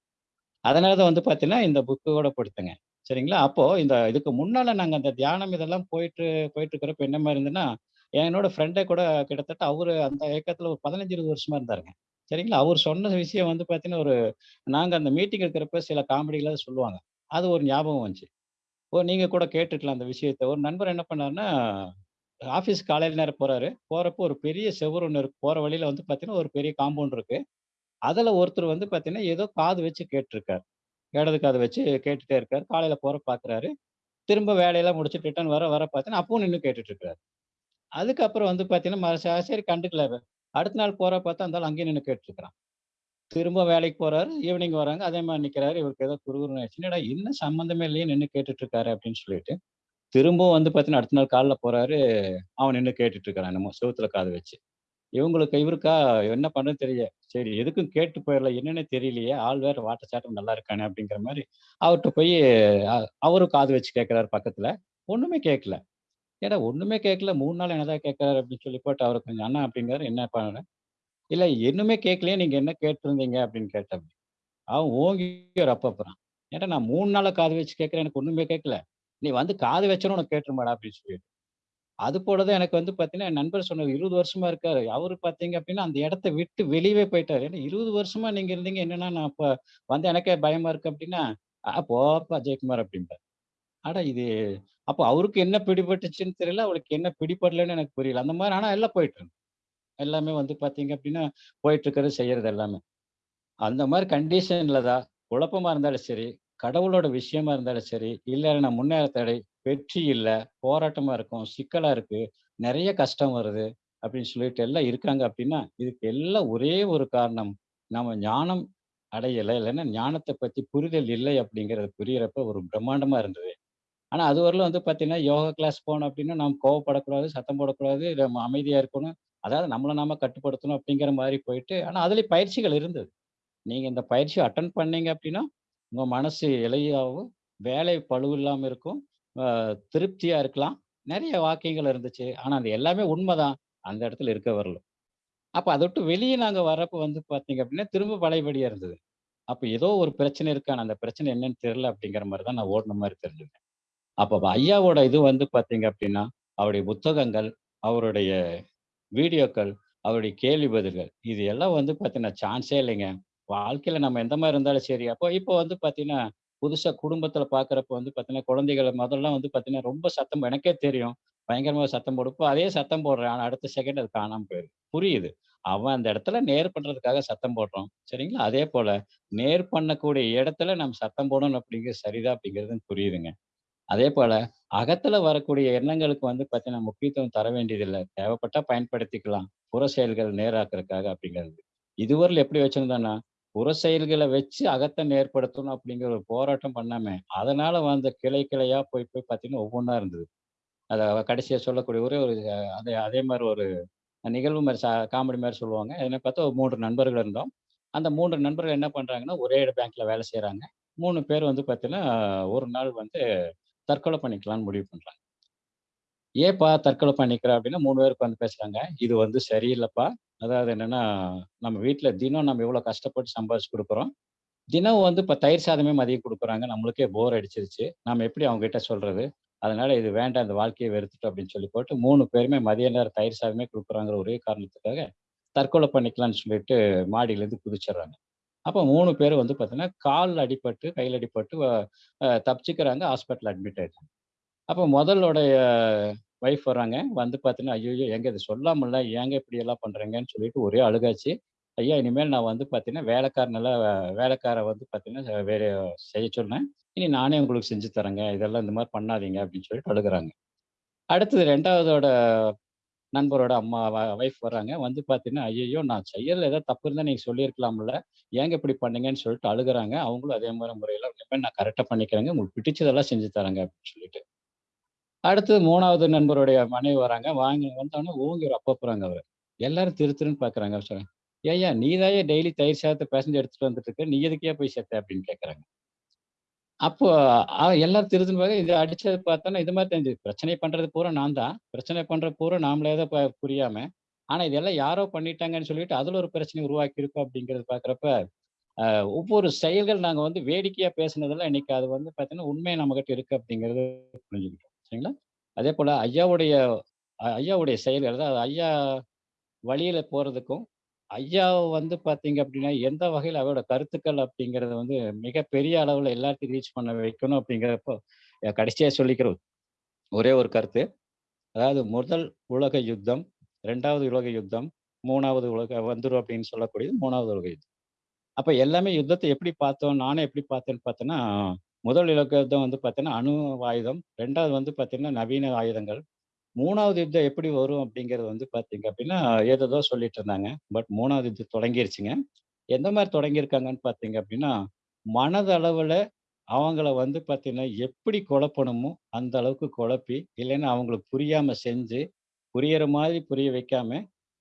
அதனால தான் வந்து பார்த்தீங்கன்னா, இந்த புக்கோட படுத்தேங்க. சரிங்களா? அப்போது இந்த இதுக்கு முன்னால நாங்கள் அந்த தியானம் இதெல்லாம் போயிட்டு போயிட்டு இருக்கிறப்ப என்ன மாதிரி இருந்ததுன்னா, என்னோட ஃப்ரெண்டே கூட கிட்டத்தட்ட அவர் அந்த இயக்கத்தில் ஒரு 15, 20 வருஷமா இருந்தாருங்க. சரிங்களா? அவர் சொன்ன விஷயம் வந்து பார்த்தீங்கன்னா, ஒரு நாங்கள் அந்த மீட்டிங் இருக்கிறப்ப சில காமெடிகளாக சொல்லுவாங்க. அது ஒரு ஞாபகம் வந்துச்சு. ஓ! நீங்கள் கூட கேட்டுருக்கலாம் அந்த விஷயத்த. ஒரு நண்பர் என்ன பண்ணாருன்னா, ஆஃபீஸ் காலையில் நேரம் போகிறாரு போகிறப்போ ஒரு பெரிய செவுரு ஒன்று இருக்கு. போகிற வழியில் வந்து பார்த்தீங்கன்னா, ஒரு பெரிய காம்பவுண்ட் இருக்குது அதில் ஒருத்தர் வந்து பார்த்தீங்கன்னா, ஏதோ காது வச்சு கேட்டிருக்கார் இடது காது வச்சு கேட்டுகிட்டே இருக்கார் காலையில் போகிற பார்க்குறாரு. திரும்ப வேலையெல்லாம் முடிச்சுட்டு ரிட்டர்ன் வர வர பார்த்தீங்கன்னா, அப்பவும் நின்று கேட்டுட்டு இருக்காரு. அதுக்கப்புறம் வந்து பார்த்தீங்கன்னா, சரி கண்டுக்கல அடுத்த நாள் போகிற பார்த்தா, அந்த அங்கேயும் நின்று நின்னு கேட்டுருக்கிறான். திரும்ப வேலைக்கு போறாரு. ஈவினிங் வராங்க. அதே மாதிரி நிக்கிறாரு. இவருக்கு ஏதோ குறுகுறுன்னு ஆயிடுச்சு. என்னடா என்ன சம்மந்தமே இல்லையே நின்று கேட்டுட்டு இருக்காரு அப்படின்னு சொல்லிட்டு, திரும்பவும் வந்து பார்த்தீங்கன்னா, அடுத்த நாள் காலில் போறாரு. அவன் நின்று கேட்டுட்டு இருக்கிறான் நம்ம செவுத்துல காது வச்சு. இவங்களுக்கு இவருக்கா என்ன பண்ணுறது தெரியல. சரி எதுக்கும் கேட்டு போயிடல என்னன்னு தெரியலையே. ஆள் வேற வாட்டச்சாட்டம் நல்லா இருக்கானே அப்படிங்கிற மாதிரி அவர்கிட்ட போய் அவரும் காது வச்சு கேட்கிறாரு பக்கத்துல. ஒண்ணுமே கேட்கல. ஏடா ஒண்ணுமே கேட்கல மூணு நாள் என்னதான் கேட்கிறாரு அப்படின்னு சொல்லி போட்டு அவர் கொஞ்சம் அண்ணா அப்படிங்கிறாரு. என்ன என்னப்பான்னு இல்ல இன்னுமே கேட்கலையே நீங்க என்ன கேட்டிருந்தீங்க அப்படின்னு கேட்டாப்டி. அவன் ஓங்கி ஒரு அப்பப்புறான் ஏன்டா நான் மூணு நாளா காது வச்சு கேட்கறேன் எனக்கு ஒண்ணுமே கேட்கல. நீ வந்து காது வச்சனும் உனக்கு கேட்டுருமாடா அப்படின்னு சொல்லிட்டு. அது போல தான் எனக்கு வந்து பார்த்தீங்கன்னா, என் நண்பர் சொன்னார் இருபது வருஷமா இருக்காரு. அவரு பார்த்தீங்க அப்படின்னா, அந்த இடத்த விட்டு வெளியவே போயிட்டாரு. ஏன்னா 20 வருஷமா நீங்க இருந்தீங்க. என்னன்னா நான் இப்போ வந்து எனக்கே பயமா இருக்கு அப்படின்னா, போப்பா ஜெயக்குமார்" அப்படின்பார் ஆடா இது அப்போ அவருக்கு என்ன பிடிபட்டுச்சுன்னு தெரியல. அவளுக்கு என்ன பிடிபடலன்னு எனக்கு புரியல. அந்த மாதிரி ஆனா எல்லாம் போயிட்டு இருந்தேன் எல்லாமே வந்து பார்த்தீங்க அப்படின்னா, போயிட்டு இருக்கிறது, செய்யறது எல்லாமே. அந்த மாதிரி கண்டிஷனில் தான் குழப்பமா இருந்தாலும் சரி, கடவுளோட விஷயமா இருந்தாலும் சரி, இல்லைன்னா நான் முன்னேற தடை, வெற்றி இல்லை போராட்டமா இருக்கும், சிக்கலா இருக்குது நிறைய கஷ்டம் வருது அப்படின்னு சொல்லிட்டு எல்லாம் இருக்காங்க அப்படின்னா, இதுக்கு எல்லாம் ஒரே ஒரு காரணம், நம்ம ஞானம் அடையலை இல்லைன்னா ஞானத்தை பத்தி புரிதல் இல்லை அப்படிங்கிறது புரியறப்ப ஒரு பிரம்மாண்டமா இருந்தது. ஆனா அதுவரையிலும் வந்து பார்த்தீங்கன்னா, யோகா கிளாஸ் போனோம் அப்படின்னா, நாம் கோவப்படக்கூடாது, சத்தம் போடக்கூடாது, நம்ம அமைதியா இருக்கணும். அதாவது நம்மளை நாம கட்டுப்படுத்தணும் அப்படிங்கிற மாதிரி போயிட்டு, ஆனால் அதுலேயும் பயிற்சிகள் இருந்தது. நீங்கள் இந்த பயிற்சி அட்டன் பண்ணீங்க அப்படின்னா, உங்கள் மனசு இலையாகவும் வேலை பளு இல்லாமல் இருக்கும். திருப்தியாக திருப்தியா இருக்கலாம். நிறைய வாக்கியங்கள் இருந்துச்சு. ஆனால் அது எல்லாமே உண்மைதான் அந்த இடத்துல இருக்க வரல. அப்போ அதை விட்டு வெளியே நாங்க வரப்போ வந்து பார்த்தீங்க அப்படின்னா, திரும்ப பழையபடியாக இருந்தது. அப்போ ஏதோ ஒரு பிரச்சனை இருக்கான அந்த பிரச்சனை என்னன்னு தெரில அப்படிங்கிற மாதிரி தான் நான் ஓடின மாதிரி தெரிஞ்சுக்கேன் அப்போ ஐயாவோட இது வந்து பார்த்தீங்க அப்படின்னா, அவருடைய புத்தகங்கள், அவருடைய வீடியோக்கள், அவருடைய கேள்வி பதில்கள், இது எல்லாம் வந்து பார்த்தீங்கன்னா சான்ஸே இல்லைங்க. வாழ்க்கையில் நம்ம எந்த மாதிரி இருந்தாலும் சரி, அப்போ இப்போ வந்து பார்த்தீங்கன்னா, புதுசாக குடும்பத்தில் பார்க்குறப்ப வந்து பார்த்தீங்கன்னா, குழந்தைகள் முதல்லாம் வந்து பார்த்தீங்கன்னா, ரொம்ப சத்தம் எனக்கே தெரியும். பயங்கரமாக சத்தம் போடும். அதே சத்தம் போடுறேன். ஆனால் அடுத்த செகண்ட் அது காணாம போயிருது. புரியுது. அவன் அந்த இடத்துல நேர் பண்ணுறதுக்காக சத்தம் போடுறான். சரிங்களா? அதே போல நேர் பண்ணக்கூடிய இடத்துல நம்ம சத்தம் போடணும் அப்படிங்கிறது சரிதான் அப்படிங்கிறது புரியுதுங்க. அதே போல அகத்துல வரக்கூடிய எண்ணங்களுக்கு வந்து பார்த்தீங்கன்னா, முக்கியத்துவம் தர வேண்டியதில்லை தேவைப்பட்டா பயன்படுத்திக்கலாம். புற செயல்கள் நேராக்குறதுக்காக அப்படிங்கிறது. இதுவரையில் எப்படி வச்சிருந்தோம்னா, புற செயல்களை வச்சு அகத்தை நேர்படுத்தணும் அப்படிங்கிற ஒரு போராட்டம் பண்ணாம, அதனால வந்த கிளை கிளையா போய் போய் பார்த்தீங்கன்னா, ஒவ்வொன்றா இருந்தது. அதை கடைசியா சொல்லக்கூடிய ஒரே ஒரு அதே அதே மாதிரி ஒரு நிகழ்வு மாதிரி சா காமெடி மாதிரி சொல்லுவாங்க. என்ன பார்த்தா ஒரு மூன்று நண்பர்கள் இருந்தோம். அந்த மூன்று நண்பர்கள் என்ன பண்ணுறாங்கன்னா ஒரே பேங்க்ல வேலை செய்கிறாங்க மூணு பேர் வந்து பார்த்தீங்கன்னா, ஒரு நாள் வந்து தற்கொலை பண்ணிக்கலாம்னு முடிவு பண்றாங்க. ஏப்பா தற்கொலை பண்ணிக்கிற?" அப்படின்னா மூணு பேர் உட்காந்து பேசுறாங்க. "இது வந்து சரியில்லைப்பா அதாவது என்னன்னா, நம்ம வீட்டில் தினம் நம்ம எவ்வளோ கஷ்டப்பட்டு சம்பாதிச்சு கொடுக்குறோம் தினம் வந்து இப்போ தயிர் சாதமே மதியம் கொடுக்குறாங்க நம்மளுக்கே போர் அடிச்சிருச்சு. நம்ம எப்படி அவங்ககிட்ட சொல்றது? அதனால இது வேண்டாம். இந்த வாழ்க்கையை வெறுத்துட்டு அப்படின்னு சொல்லி போட்டு மூணு பேருமே மதிய நேரம் தயிர் சாதமே கொடுக்குறாங்கிற ஒரே காரணத்துக்காக, தற்கொலை பண்ணிக்கலாம்னு சொல்லிட்டு மாடியிலேருந்து குதிச்சிடுறாங்க. அப்போ மூணு பேரும் வந்து பார்த்தீங்கன்னா, காலில் அடிபட்டு, கையில் அடிபட்டு தப்பிச்சுக்கிறாங்க. ஹாஸ்பிட்டல் அட்மிட் ஆகிட்டாங்க அப்போ முதலோடைய ஒய்ஃப் வர்றாங்க வந்து பார்த்தீங்கன்னா, ஐயோ எங்கே இது சொல்லாமல்ல, ஏங்க இப்படி எல்லாம் பண்றீங்கன்னு?" சொல்லிட்டு ஒரே அழுகாச்சு. "ஐயா, இனிமேல் நான் வந்து பார்த்தீங்கன்னா, வேலைக்காரனெல்லாம் வேலைக்காரை வந்து பார்த்தீங்கன்னா, வேற செய்ய சொன்னேன். இனி நானே உங்களுக்கு செஞ்சு தரேங்க. இதெல்லாம் இந்த மாதிரி பண்ணாதீங்க." அப்படின்னு சொல்லிட்டு அழுகுறாங்க. அடுத்தது ரெண்டாவதோட நண்பரோட அம்மா வ வைஃப் வராங்க. வந்து பார்த்தீங்கன்னா, ஐயோ நான் செய்யறதுல ஏதாவது தப்பு இருந்தா நீங்க சொல்லியிருக்கலாம்ல. ஏங்க இப்படி பண்ணீங்கன்னு?" சொல்லிட்டு அழுகுறாங்க. அவங்களும் அதே மாதிரி முறையில, "இனிமே நான் கரெக்டாக பண்ணிக்கிறேங்க. உங்களுக்கு பிடிச்சதெல்லாம் செஞ்சு தரேங்க." அப்படின்னு சொல்லிட்டு. அடுத்தது மூணாவது நண்பருடைய மனைவி வராங்க. வாங்கி வந்தோடனே ஓங்கி ஒரு அப்ப போறாங்க அவர் எல்லாரும் திரு திருன்னு பார்க்குறாங்க. சொல்கிறேன் ஏயா நீ டெய்லி தயிர் சாதத்த பேசஞ்சர் எடுத்துட்டு வந்துட்டு இருக்க. நீ எதுக்கே போய் சேர்த்த அப்படின்னு கேட்குறாங்க அப்போ அ எல்லாரும் திரு திருன்னு அடிச்சது பார்த்தோன்னா, இது மாதிரி தெரிஞ்சது. பிரச்சனை பண்றது பூரா நான் தான். பிரச்சனை பண்ற பூரா நாமளே தான் ப புரியாம, ஆனா இதெல்லாம் யாரோ பண்ணிட்டாங்கன்னு சொல்லிட்டு, அதுல ஒரு பிரச்சனைய உருவாக்கியிருக்கோம் அப்படிங்கிறது பார்க்குறப்ப, அ ஒவ்வொரு செயல்கள் நாங்க வந்து வேடிக்கையா பேசினதெல்லாம் இன்னைக்கு அது வந்து பார்த்தீங்கன்னா, உண்மை நம்மகிட்ட இருக்கு அப்படிங்கிறது புரிஞ்சுக்கிட்டோம். சரிங்களா? அதேபோல ஐயாவுடைய ஐயாவுடைய செயல்கள் அதாவது ஐயா வழியில போறதுக்கும், ஐயாவை வந்து பார்த்தீங்க அப்படின்னா, எந்த வகையில் அவரோட கருத்துக்கள் அப்படிங்கிறத வந்து மிகப்பெரிய அளவில் எல்லாத்தையும் ரீச் பண்ண வைக்கணும் அப்படிங்கிறப்போ, கடைசியாக சொல்லிக்கிற ஒரே ஒரு கருத்து. அதாவது முதல் உலக யுத்தம், ரெண்டாவது உலக யுத்தம், மூணாவது உலக வந்துடும் அப்படின்னு சொல்லக்கூடியது மூணாவது உலக யுத்தம். அப்போ எல்லாமே யுத்தத்தை எப்படி பார்த்தோம்? நானே எப்படி பார்த்தேன்னு பார்த்தோன்னா முதல் உலக யுத்தம் வந்து பார்த்தீங்கன்னா, அணு ஆயுதம். ரெண்டாவது வந்து பார்த்தீங்கன்னா, நவீன ஆயுதங்கள். மூணாவது யுத்தம் எப்படி வரும் அப்படிங்கிறது வந்து பார்த்தீங்க அப்படின்னா, ஏதேதோ சொல்லிட்டு இருந்தாங்க. பட் மூணாவது யுத்தம் தொடங்கிருச்சுங்க. எந்த மாதிரி தொடங்கியிருக்காங்கன்னு பார்த்தீங்க அப்படின்னா, மனதளவில் அவங்கள வந்து பார்த்தீங்கன்னா, எப்படி குழப்பணுமோ அந்த அளவுக்கு குழப்பி, இல்லைன்னா அவங்களுக்கு புரியாமல் செஞ்சு, புரியிற மாதிரி புரிய வைக்காம,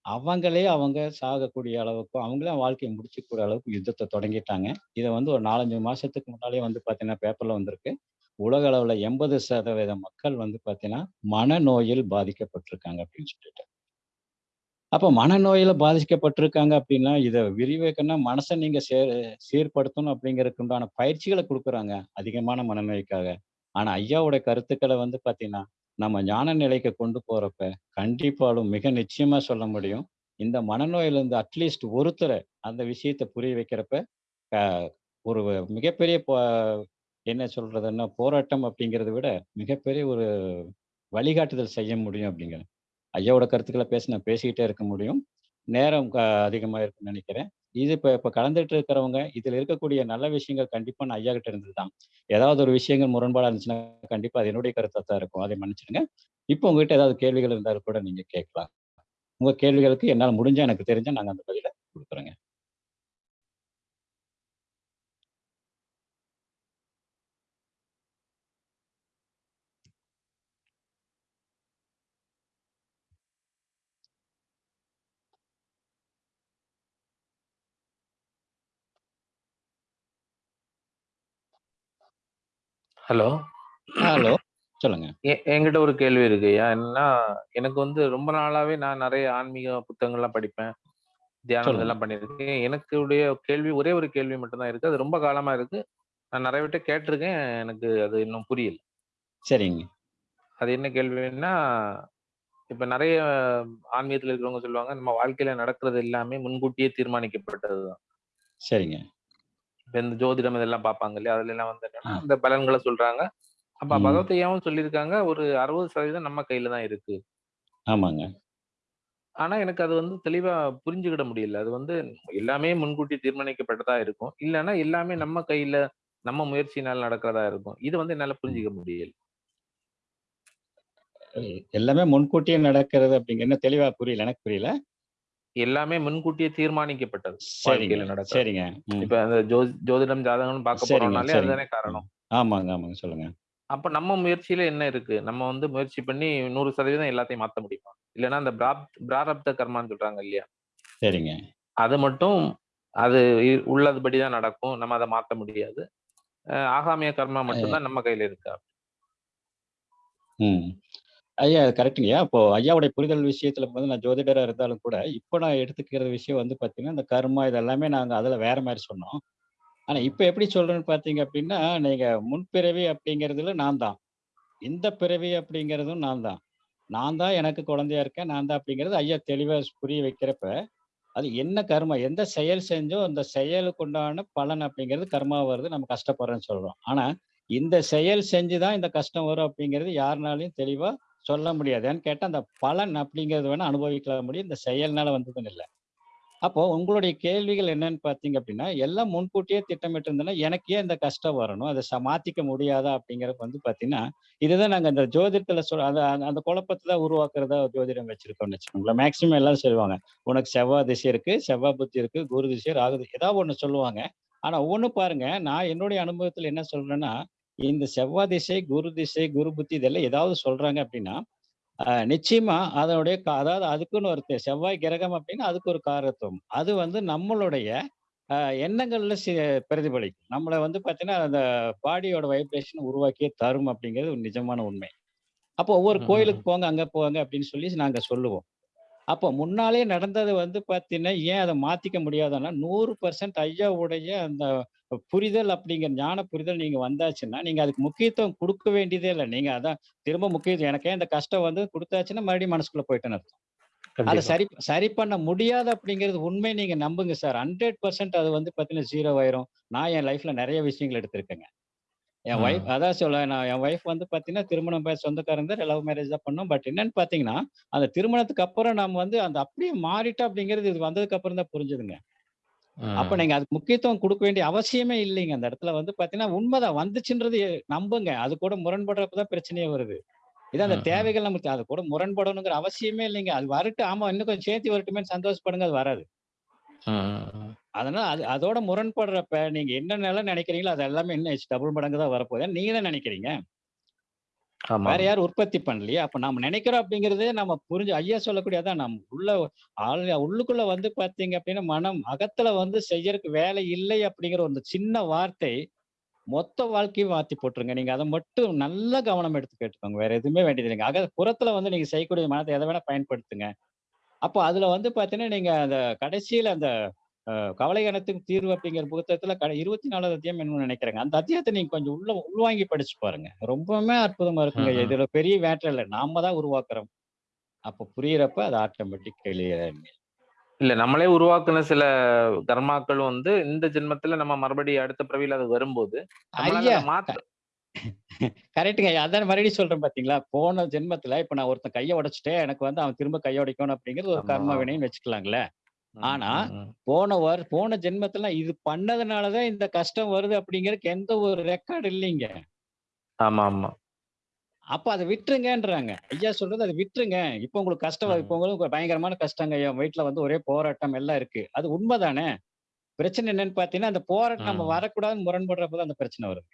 அவங்களே அவங்க சாகக்கூடிய அளவுக்கும், அவங்களே வாழ்க்கையை முடிச்சுக்கூடிய அளவுக்கு யுத்தத்தை தொடங்கிட்டாங்க. இதை வந்து ஒரு 4, 5 மாசத்துக்கு வந்து பார்த்தீங்கன்னா, பேப்பர்ல வந்திருக்கு. உலக அளவில் எண்பது சதவீத மக்கள் வந்து பார்த்தீங்கன்னா, மனநோயில் பாதிக்கப்பட்டிருக்காங்க அப்படின்னு சொல்லிட்டு. அப்ப மனநோயில் பாதிக்கப்பட்டிருக்காங்க அப்படின்னா, இதை விரிவாக்கன்னா மனச நீங்க சே சீர்படுத்தணும் அப்படிங்கிறதுக்கு உண்டான பயிற்சிகளை கொடுக்குறாங்க அதிகமான மனநோய்க்காக. ஆனா ஐயாவோட கருத்துக்களை வந்து பார்த்தீங்கன்னா, நம்ம ஞான நிலைக்கு கொண்டு போறப்ப, கண்டிப்பாலும் மிக நிச்சயமா சொல்ல முடியும். இந்த மனநோயிலிருந்து அட்லீஸ்ட் ஒருத்தரை அந்த விஷயத்தை புரிய வைக்கிறப்ப, ஒரு மிகப்பெரிய ப என்ன சொல்றதுன்னா, போராட்டம் அப்படிங்கிறத விட, மிகப்பெரிய ஒரு வழிகாட்டுதல் செய்ய முடியும் அப்படிங்கிறேன். ஐயாவோட கருத்துக்களை பேச நான் பேசிக்கிட்டே இருக்க முடியும். நேரம் க அதிகமா இருக்குன்னு நினைக்கிறேன் இது இப்போ இப்போ கலந்துட்டு இருக்கிறவங்க, இதில் இருக்கக்கூடிய நல்ல விஷயங்கள் கண்டிப்பாக நான் ஐயா கிட்ட இருந்தது தான். ஏதாவது ஒரு விஷயங்கள் முரண்பாடாக இருந்துச்சுன்னா, கண்டிப்பாக அது என்னுடைய கருத்தாக தான் இருக்கும். அதை மன்னிச்சிடுங்க இப்போ உங்ககிட்ட ஏதாவது கேள்விகள் இருந்தாலும் கூட நீங்கள் கேட்கலாம். உங்கள் கேள்விகளுக்கு என்னால் முடிஞ்சால் எனக்கு தெரிஞ்சால் நாங்கள் அந்த பதிலை கொடுக்குறோங்க ஹலோ. ஹலோ. சொல்லுங்க. எ என்கிட்ட ஒரு கேள்வி இருக்குய்யா. என்னன்னா, எனக்கு வந்து ரொம்ப நாளாவே நான் நெறைய ஆன்மீக புத்தகங்கள்லாம் படிப்பேன். தியானம் சொல்லுங்க. இதெல்லாம் பண்ணியிருக்கேன். எனக்கு உடைய கேள்வி ஒரே ஒரு கேள்வி மட்டும் தான் இருக்கு. அது ரொம்ப காலமா இருக்கு. நான் நெறைய பேர்ட்ட கேட்டுருக்கேன். எனக்கு அது இன்னும் புரியல. சரிங்க. அது என்ன கேள்வின்னா, இப்ப நெறைய ஆன்மீகத்துல இருக்கிறவங்க சொல்லுவாங்க, நம்ம வாழ்க்கையில நடக்கிறது எல்லாமே முன்கூட்டியே தீர்மானிக்கப்பட்டது தான். சரிங்க. இந்த ஜோதிடம் இதெல்லாம் பார்ப்பாங்க இல்லையா? அதுலலாம் வந்து என்னன்னா, ஆ. அந்த பலன்கள சொல்றாங்க. அப்ப ம். பகவத் ஐயாவும் சொல்லியிருக்காங்க, ஒரு 60% நம்ம கையில தான் இருக்கு. ஆமாங்க. ஆனா, எனக்கு அது வந்து தெளிவா புரிஞ்சுக்கிட முடியல. அது வந்து எல்லாமே முன்கூட்டி தீர்மானிக்கப்பட்டதா இருக்கும். இல்லன்னா எல்லாமே நம்ம கையில, நம்ம முயற்சியினால நடக்கிறதா இருக்கும். இது வந்து என்னால. புரிஞ்சுக்க முடியல. எல்லாமே முன்கூட்டியே நடக்கிறது அப்படிங்க இன்னும் தெளிவா புரியல. எனக்கு புரியல. எல்லாமே முன்கூட்டியே தீர்மானிக்கப்பட்டது. சரிங்க, வாழ்க்கையில. இப்ப அந்த ஜோதிடம், ஜாதகம்னு பார்க்க போறோம்னாலே. அதுதானே. காரணம். ஆமாங்க, ஆமாங்க. சொல்லுங்க. அப்ப நம்ம முயற்சியில என்ன இருக்கு? நம்ம வந்து முயற்சி பண்ணி 100% எல்லாத்தையும் மாத்த முடியுமா? இல்லன்னா அந்த பிராப் பிராரப்த கர்மான்னு சொல்றாங்க இல்லையா? சரிங்க. அது மட்டும் அது உள்ளதுபடி தான் நடக்கும். நம்ம அத மாத்த முடியாது. ஆகாமிய கர்மா மட்டும் அ தான் நம்ம கையில இருக்கா? ம். ஐயா கரெக்டுங்கய்யா. அப்போ ஐயாவுடைய புரிதல் விஷயத்துல வந்து நான் ஜோதிடரா இருந்தாலும் கூட, இப்போ நான் எடுத்துக்கிற விஷயம் வந்து பார்த்தீங்கன்னா, இந்த கர்மா இது எல்லாமே நாங்க அதுல வேற மாரி சொன்னோம். ஆனா இப்ப எப்படி சொல்றேன்னு பார்த்தீங்க அப்படின்னா, நீங்க முன்பிறவி அப்படிங்கிறதுல நான் தான். இந்த பிறவி அப்படிங்கிறதும் நான் தான். நான் தான் எனக்கு குழந்தையா இருக்கேன். நான் தான் அப்படிங்கிறது ஐயா தெளிவா ஸ் புரிய வைக்கிறப்ப, அது என்ன கர்மா, எந்த செயல் செஞ்சோம் அந்த செயலுக்கு உண்டான பலன் அப்படிங்கிறது கர்மா வருது. நம்ம கஷ்டப்படுறோம்ன்னு சொல்றோம். ஆனா, இந்த செயல் செஞ்சு தான் இந்த கஷ்டம் வரும் அப்படிங்கிறது யாருனாலயும் தெளிவா சொல்ல முடியாது. ஏன்னு கேட்டால் அந்த பலன் அப்படிங்கிறது வேணால் அனுபவிக்கலாம் முடியும். இந்த செயல்னால வந்ததுன்னு இல்லை அப்போ உங்களுடைய கேள்விகள் என்னன்னு பார்த்தீங்க அப்படின்னா, எல்லாம் முன்கூட்டியே திட்டமிட்டிருந்தேன்னா, எனக்கு ஏன் இந்த கஷ்டம் வரணும்? அதை சமாத்திக்க முடியாதா? அப்படிங்கிறப்ப வந்து பார்த்தீங்கன்னா, இதுதான் நாங்கள் இந்த ஜோதிடத்தில் சொல் அந்த அந்த குழப்பத்தை தான் உருவாக்குறதா ஜோதிடம் வச்சிருக்கோம்னு வச்சுக்கோங்களேன். மேக்சிமம் எல்லாம் சொல்லுவாங்க. உனக்கு செவ்வாய் திசை இருக்கு, செவ்வாய் புத்தி இருக்கு, குரு திசை, ராகு திசை ஏதாவது ஒன்று சொல்லுவாங்க. ஆனால் ஒன்று பாருங்க, நான் என்னுடைய அனுபவத்தில் என்ன சொல்றேன்னா, இந்த செவ்வாய் திசை, குரு திசை, குரு புத்தி இதெல்லாம் ஏதாவது சொல்றாங்க அப்படின்னா, நிச்சயமா அதனுடைய அதாவது அதுக்குன்னு ஒரு செவ்வாய் கிரகம் அப்படின்னா, அதுக்கு ஒரு காரகத்துவம். அது வந்து நம்மளுடைய எண்ணங்கள்ல சி பிரதிபலிக்கும். நம்மள வந்து பார்த்தீங்கன்னா, அந்த பாடியோட வைப்ரேஷன் உருவாக்கியே தரும் அப்படிங்கிறது ஒரு நிஜமான உண்மை. அப்போ ஒவ்வொரு கோயிலுக்கு. போங்க, அங்க போங்க அப்படின்னு சொல்லி நாங்க சொல்லுவோம். அப்போ முன்னாலே நடந்தது வந்து பார்த்தீங்கன்னா, ஏன் அத மாத்திக்க முடியாதுன்னா, 100% ஐயாவுடைய அந்த புரிதல் அப்படிங்கிற ஞான புரிதல் நீங்க வந்தாச்சுன்னா, நீங்க அதுக்கு முக்கியத்துவம் குடுக்க வேண்டியதே இல்ல. நீங்க அதான் திரும்ப முக்கியத்துவம் எனக்கு இந்த கஷ்டம் வந்து குடுத்தாச்சுன்னா, மறுபடியும் மனசுக்குள்ள போயிட்டேன்னு அர்த்தம். அத. சரி சரி பண்ண முடியாது அப்படிங்கிறது உண்மை நீங்க நம்புங்க சார். 100% அது வந்து பார்த்தீங்கன்னா, 0 ஆயிரும். நான் என் லைஃப்ல நெறைய விஷயங்கள் எடுத்திருக்கேங்க. என் ஒய்ஃப். அதான் சொல்ல நான் என் ஒய்ஃப் வந்து பார்த்தீங்கன்னா, திருமணம் சொந்தக்காரங்க லவ் மேரேஜ் தான் பண்ணோம். பட் என்னன்னு பார்த்தீங்கன்னா, அந்த திருமணத்துக்கு அப்புறம் நம்ம வந்து அந்த அப்படியே மாறிட்டோம் அப்படிங்கிறது இது வந்ததுக்கு அப்புறம் தான் புரிஞ்சதுங்க. அப்ப. நீங்க அதுக்கு முக்கியத்துவம் குடுக்க வேண்டிய அவசியமே இல்லைங்க. அந்த இடத்துல வந்து பார்த்தீங்கன்னா, உண்மதான் வந்துச்சுன்றது நம்புங்க. அது கூட முரண்படுறப்ப தான் பிரச்சனையே வருது. இது அந்த. தேவைகள் நமக்கு அது கூட முரண்படணுங்கிற அவசியமே இல்லைங்க. அது வரட்டும். ஆமா இன்னும் கொஞ்சம் சேர்த்து வரட்டுமேன்னு சந்தோஷப்படுங்க. அது வராது. அதனால அது அதோட முரண்படுறப்ப நீங்க என்னென்னலாம் நினைக்கிறீங்களோ, அது எல்லாமே எச் டபுள் மடங்கு தான் வரப்போகுது. ஏன்னா நீங்க தான் நினைக்கிறீங்க. வேற ஆமாம். யாரும் உற்பத்தி பண்ணலையே. அப்ப நாம நினைக்கிறோம் அப்படிங்கிறதே நம்ம புரிஞ்சு ஐயா சொல்லக்கூடிய அதான் நம்ம உள்ள ஆள் உள்ளுக்குள்ள வந்து பார்த்தீங்க அப்படின்னா, மனம் அகத்துல வந்து செய்யறக்கு வேலை இல்லை அப்படிங்கிற ஒரு சின்ன வார்த்தை, மொத்த வாழ்க்கையும் மாத்தி போட்டுருங்க. நீங்க அத மட்டும் நல்ல கவனம் எடுத்து கேட்டுக்கோங்க. வேற எதுவுமே வேண்டியது இல்லைங்க. அக புறத்துல வந்து நீங்க செய்யக்கூடிய மனத்த எத வேணா பயன்படுத்துங்க. அப்போ அதுல வந்து பார்த்தீங்கன்னா, நீங்க அந்த கடைசியில அந்த கவலை அனைத்துக்கும் தீர்வு அப்படிங்கிற புத்தகத்துல கட 24வது அத்தியாயம் என்னமோ நினைக்கிறேங்க. அந்த அத்தியாயத்த நீங்க கொஞ்சம் உள்ள உள்வாங்கி படிச்சு பாருங்க. ரொம்பவுமே அற்புதமா இருக்குங்க. இதுல பெரிய மேட்டர் இல்ல. நாம தான் உருவாக்குறோம். அப்ப புரியிறப்ப அது ஆட்டோமேட்டிக் கிளியர். இல்ல நம்மளே உருவாக்குன சில கர்மாக்கள் வந்து இந்த ஜென்மத்துல நம்ம மறுபடியும் அடுத்த பிறவியில அது வரும்போது, நம்மளால ஐயா! அத க மாத்த கரெக்ட்டுங்க. அதான் மறுபடியும் சொல்றேன் பார்த்தீங்களா? போன ஜென்மத்துல இப்ப நான் ஒருத்தன் கைய உடைச்சுட்டேன். எனக்கு வந்து அவன் திரும்ப கைய உடைக்கணும் அப்படிங்கிறது ஒரு கர்ம. வினைன்னு வச்சுக்கலாங்களே. ஆனா. போன வர் போன ஜென்மத்துல இது பண்ணதுனால தான் இந்த கஷ்டம் வருது அப்படிங்கிறதுக்கு எந்த ஒரு ரெக்கார்ட் இல்லைங்க. ஆமா, ஆமா. அப்ப அத விட்டுருங்கன்றாங்க. ஐயா சொல்றது அத விட்டுருங்க. இப்ப உங்களுக்கு கஷ்டம் இப்ப. உங்களுக்கு பயங்கரமான கஷ்டங்க. என் வீட்ல வந்து ஒரே போராட்டம் எல்லாம் இருக்கு. அது உண்மதானே. பிரச்சனை என்னன்னு பார்த்தீங்கன்னா, அந்த போராட்டம் நம்ம. வரக்கூடாதுன்னு முரண்படுறப்ப தான் அந்த பிரச்சனை வருது.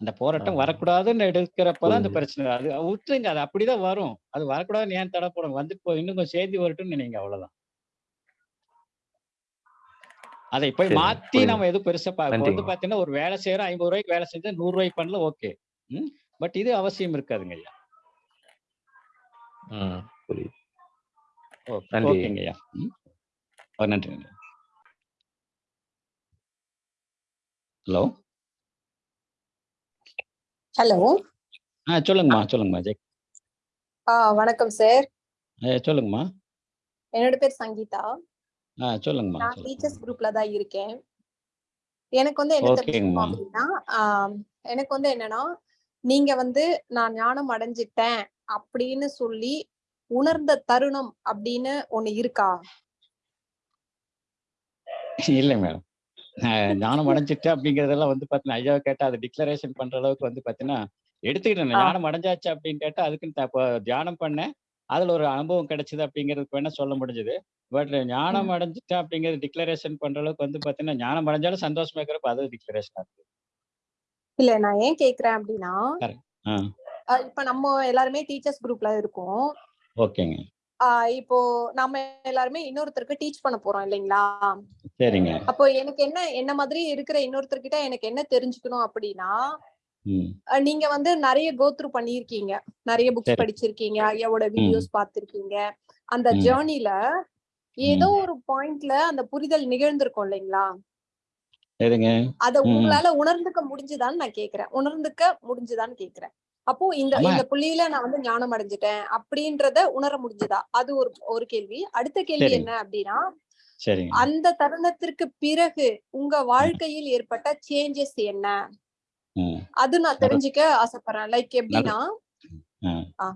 அந்த போராட்டம். வரக்கூடாதுன்னு எடுக்கிறப்ப தான் அந்த. பிரச்சனை. அது விட்டுருங்க. அது அப்படிதான் வரும். அது வரக்கூடாதுன்னு ஏன் தடை போடணும்? வந்துட்டு போகுது. இன்னும் கொஞ்சம் சேர்த்தி வரட்டும்னு நினைங்க அவ்வளவுதான். அதை போய். மாத்தி. நம்ம எதுவும் பெருசா வந்து நன்றிங்க. பார்த்தீங்கன்னா, ஒரு வேலை செய்றோம். ரூ. 50க்கு வேலை செஞ்சா ரூ. 100 பண்ணல ஓகே. பட் இது அவசியம் இருக்காதுங்க ஐயா. ஓகேங்க ஐயா. நன்றி. ஹலோ. ஹலோ. ஆ சொல்லுங்கம்மா, சொல்லுங்கம்மா. ஜெய் ஆ வணக்கம் சார். சொல்லுங்கம்மா. என்னோட பேர் சங்கீதா. ஆ சொல்லுங்கம்மா, நான். டீச்சர்ஸ் குரூப்ல தான் இருக்கேன். எனக்கு வந்து என்ன தெரிஞ்சுக்கணும். அப்படின்னா, எனக்கு வந்து என்னன்னா, நீங்க வந்து நான் ஞானம் அடைஞ்சுட்டேன் அப்படின்னு சொல்லி உணர்ந்த தருணம் அப்படின்னு ஒண்ணு இருக்கா? இல்ல மேடம். ஞானம் அடைஞ்சுட்டேன் அப்படிங்கிறதெல்லாம் வந்து பார்த்தீங்கன்னா, ஐயாவ கேட்டா அத டிக்ளரேஷன் பண்ற அளவுக்கு வந்து பார்த்தீங்கன்னா, எடுத்துக்கிட்டேன். ஞானம் அடைஞ்சாச்சு அப்படின்னு கேட்டா, அதுக்குன்னு இப்ப தியானம் பண்ணேன். அதுல ஒரு அனுபவம் கிடைச்சது அப்படிங்கிறதுக்கு வேணா சொல்ல முடிஞ்சது. பட் ஞானம் ம். அடைஞ்சுட்டேன் அப்படிங்கிறது டிக்ளரேஷன் பண்ற அளவுக்கு வந்து பார்த்தீங்கன்னா, ஞானம் அடைஞ்சாலும் சந்தோஷமா இருக்கிறப்ப அது டிக்ளரேஷனா இருக்கு. இல்ல நான் ஏன் கேட்கிறேன் அப்படின்னா, இப்ப நம்ம எல்லாருமே டீச்சர்ஸ் குரூப்ல இருக்கோம். ஓகேங்க. இப்போ நம்ம எல்லாருமே இன்னொருத்தருக்கு டீச் பண்ண போறோம் இல்லைங்களா? சரிங்க. அப்போ எனக்கு என்ன என்ன மாதிரி இருக்கிற இன்னொருத்தர்கிட்ட எனக்கு என்ன தெரிஞ்சுக்கணும் அப்படின்னா, நீங்க வந்து நிறைய கோ த்ரூ பண்ணியிருக்கீங்க நிறைய புக்ஸ் சரி. படிச்சிருக்கீங்க ஐயாவோட வீடியோஸ் பார்த்திருக்கீங்க அந்த. ஜேர்னில ஏதோ ஒரு பாயிண்ட்ல அந்த புரிதல் நிகழ்ந்திருக்கும் இல்லைங்களா அத. உங்களால உணர்ந்துக்க முடிஞ்சுதான்னு நான் கேக்குறேன் உணர்ந்துக்க முடிஞ்சுதான்னு கேக்குறேன் அப்போ இந்த. இந்த புள்ளியில நான் வந்து ஞானம் அடைஞ்சிட்டேன் அப்படின்றத உணர முடிஞ்சுதா? அது ஒரு ஒரு கேள்வி. அடுத்த கேள்வி. என்ன அப்படின்னா அந்த தருணத்திற்கு பிறகு உங்க வாழ்க்கையில் ஏற்பட்ட சேஞ்சஸ் என்ன. அது நான் தெரிஞ்சுக்க ஆசைப்படுறேன். லைக் எப்படின்னா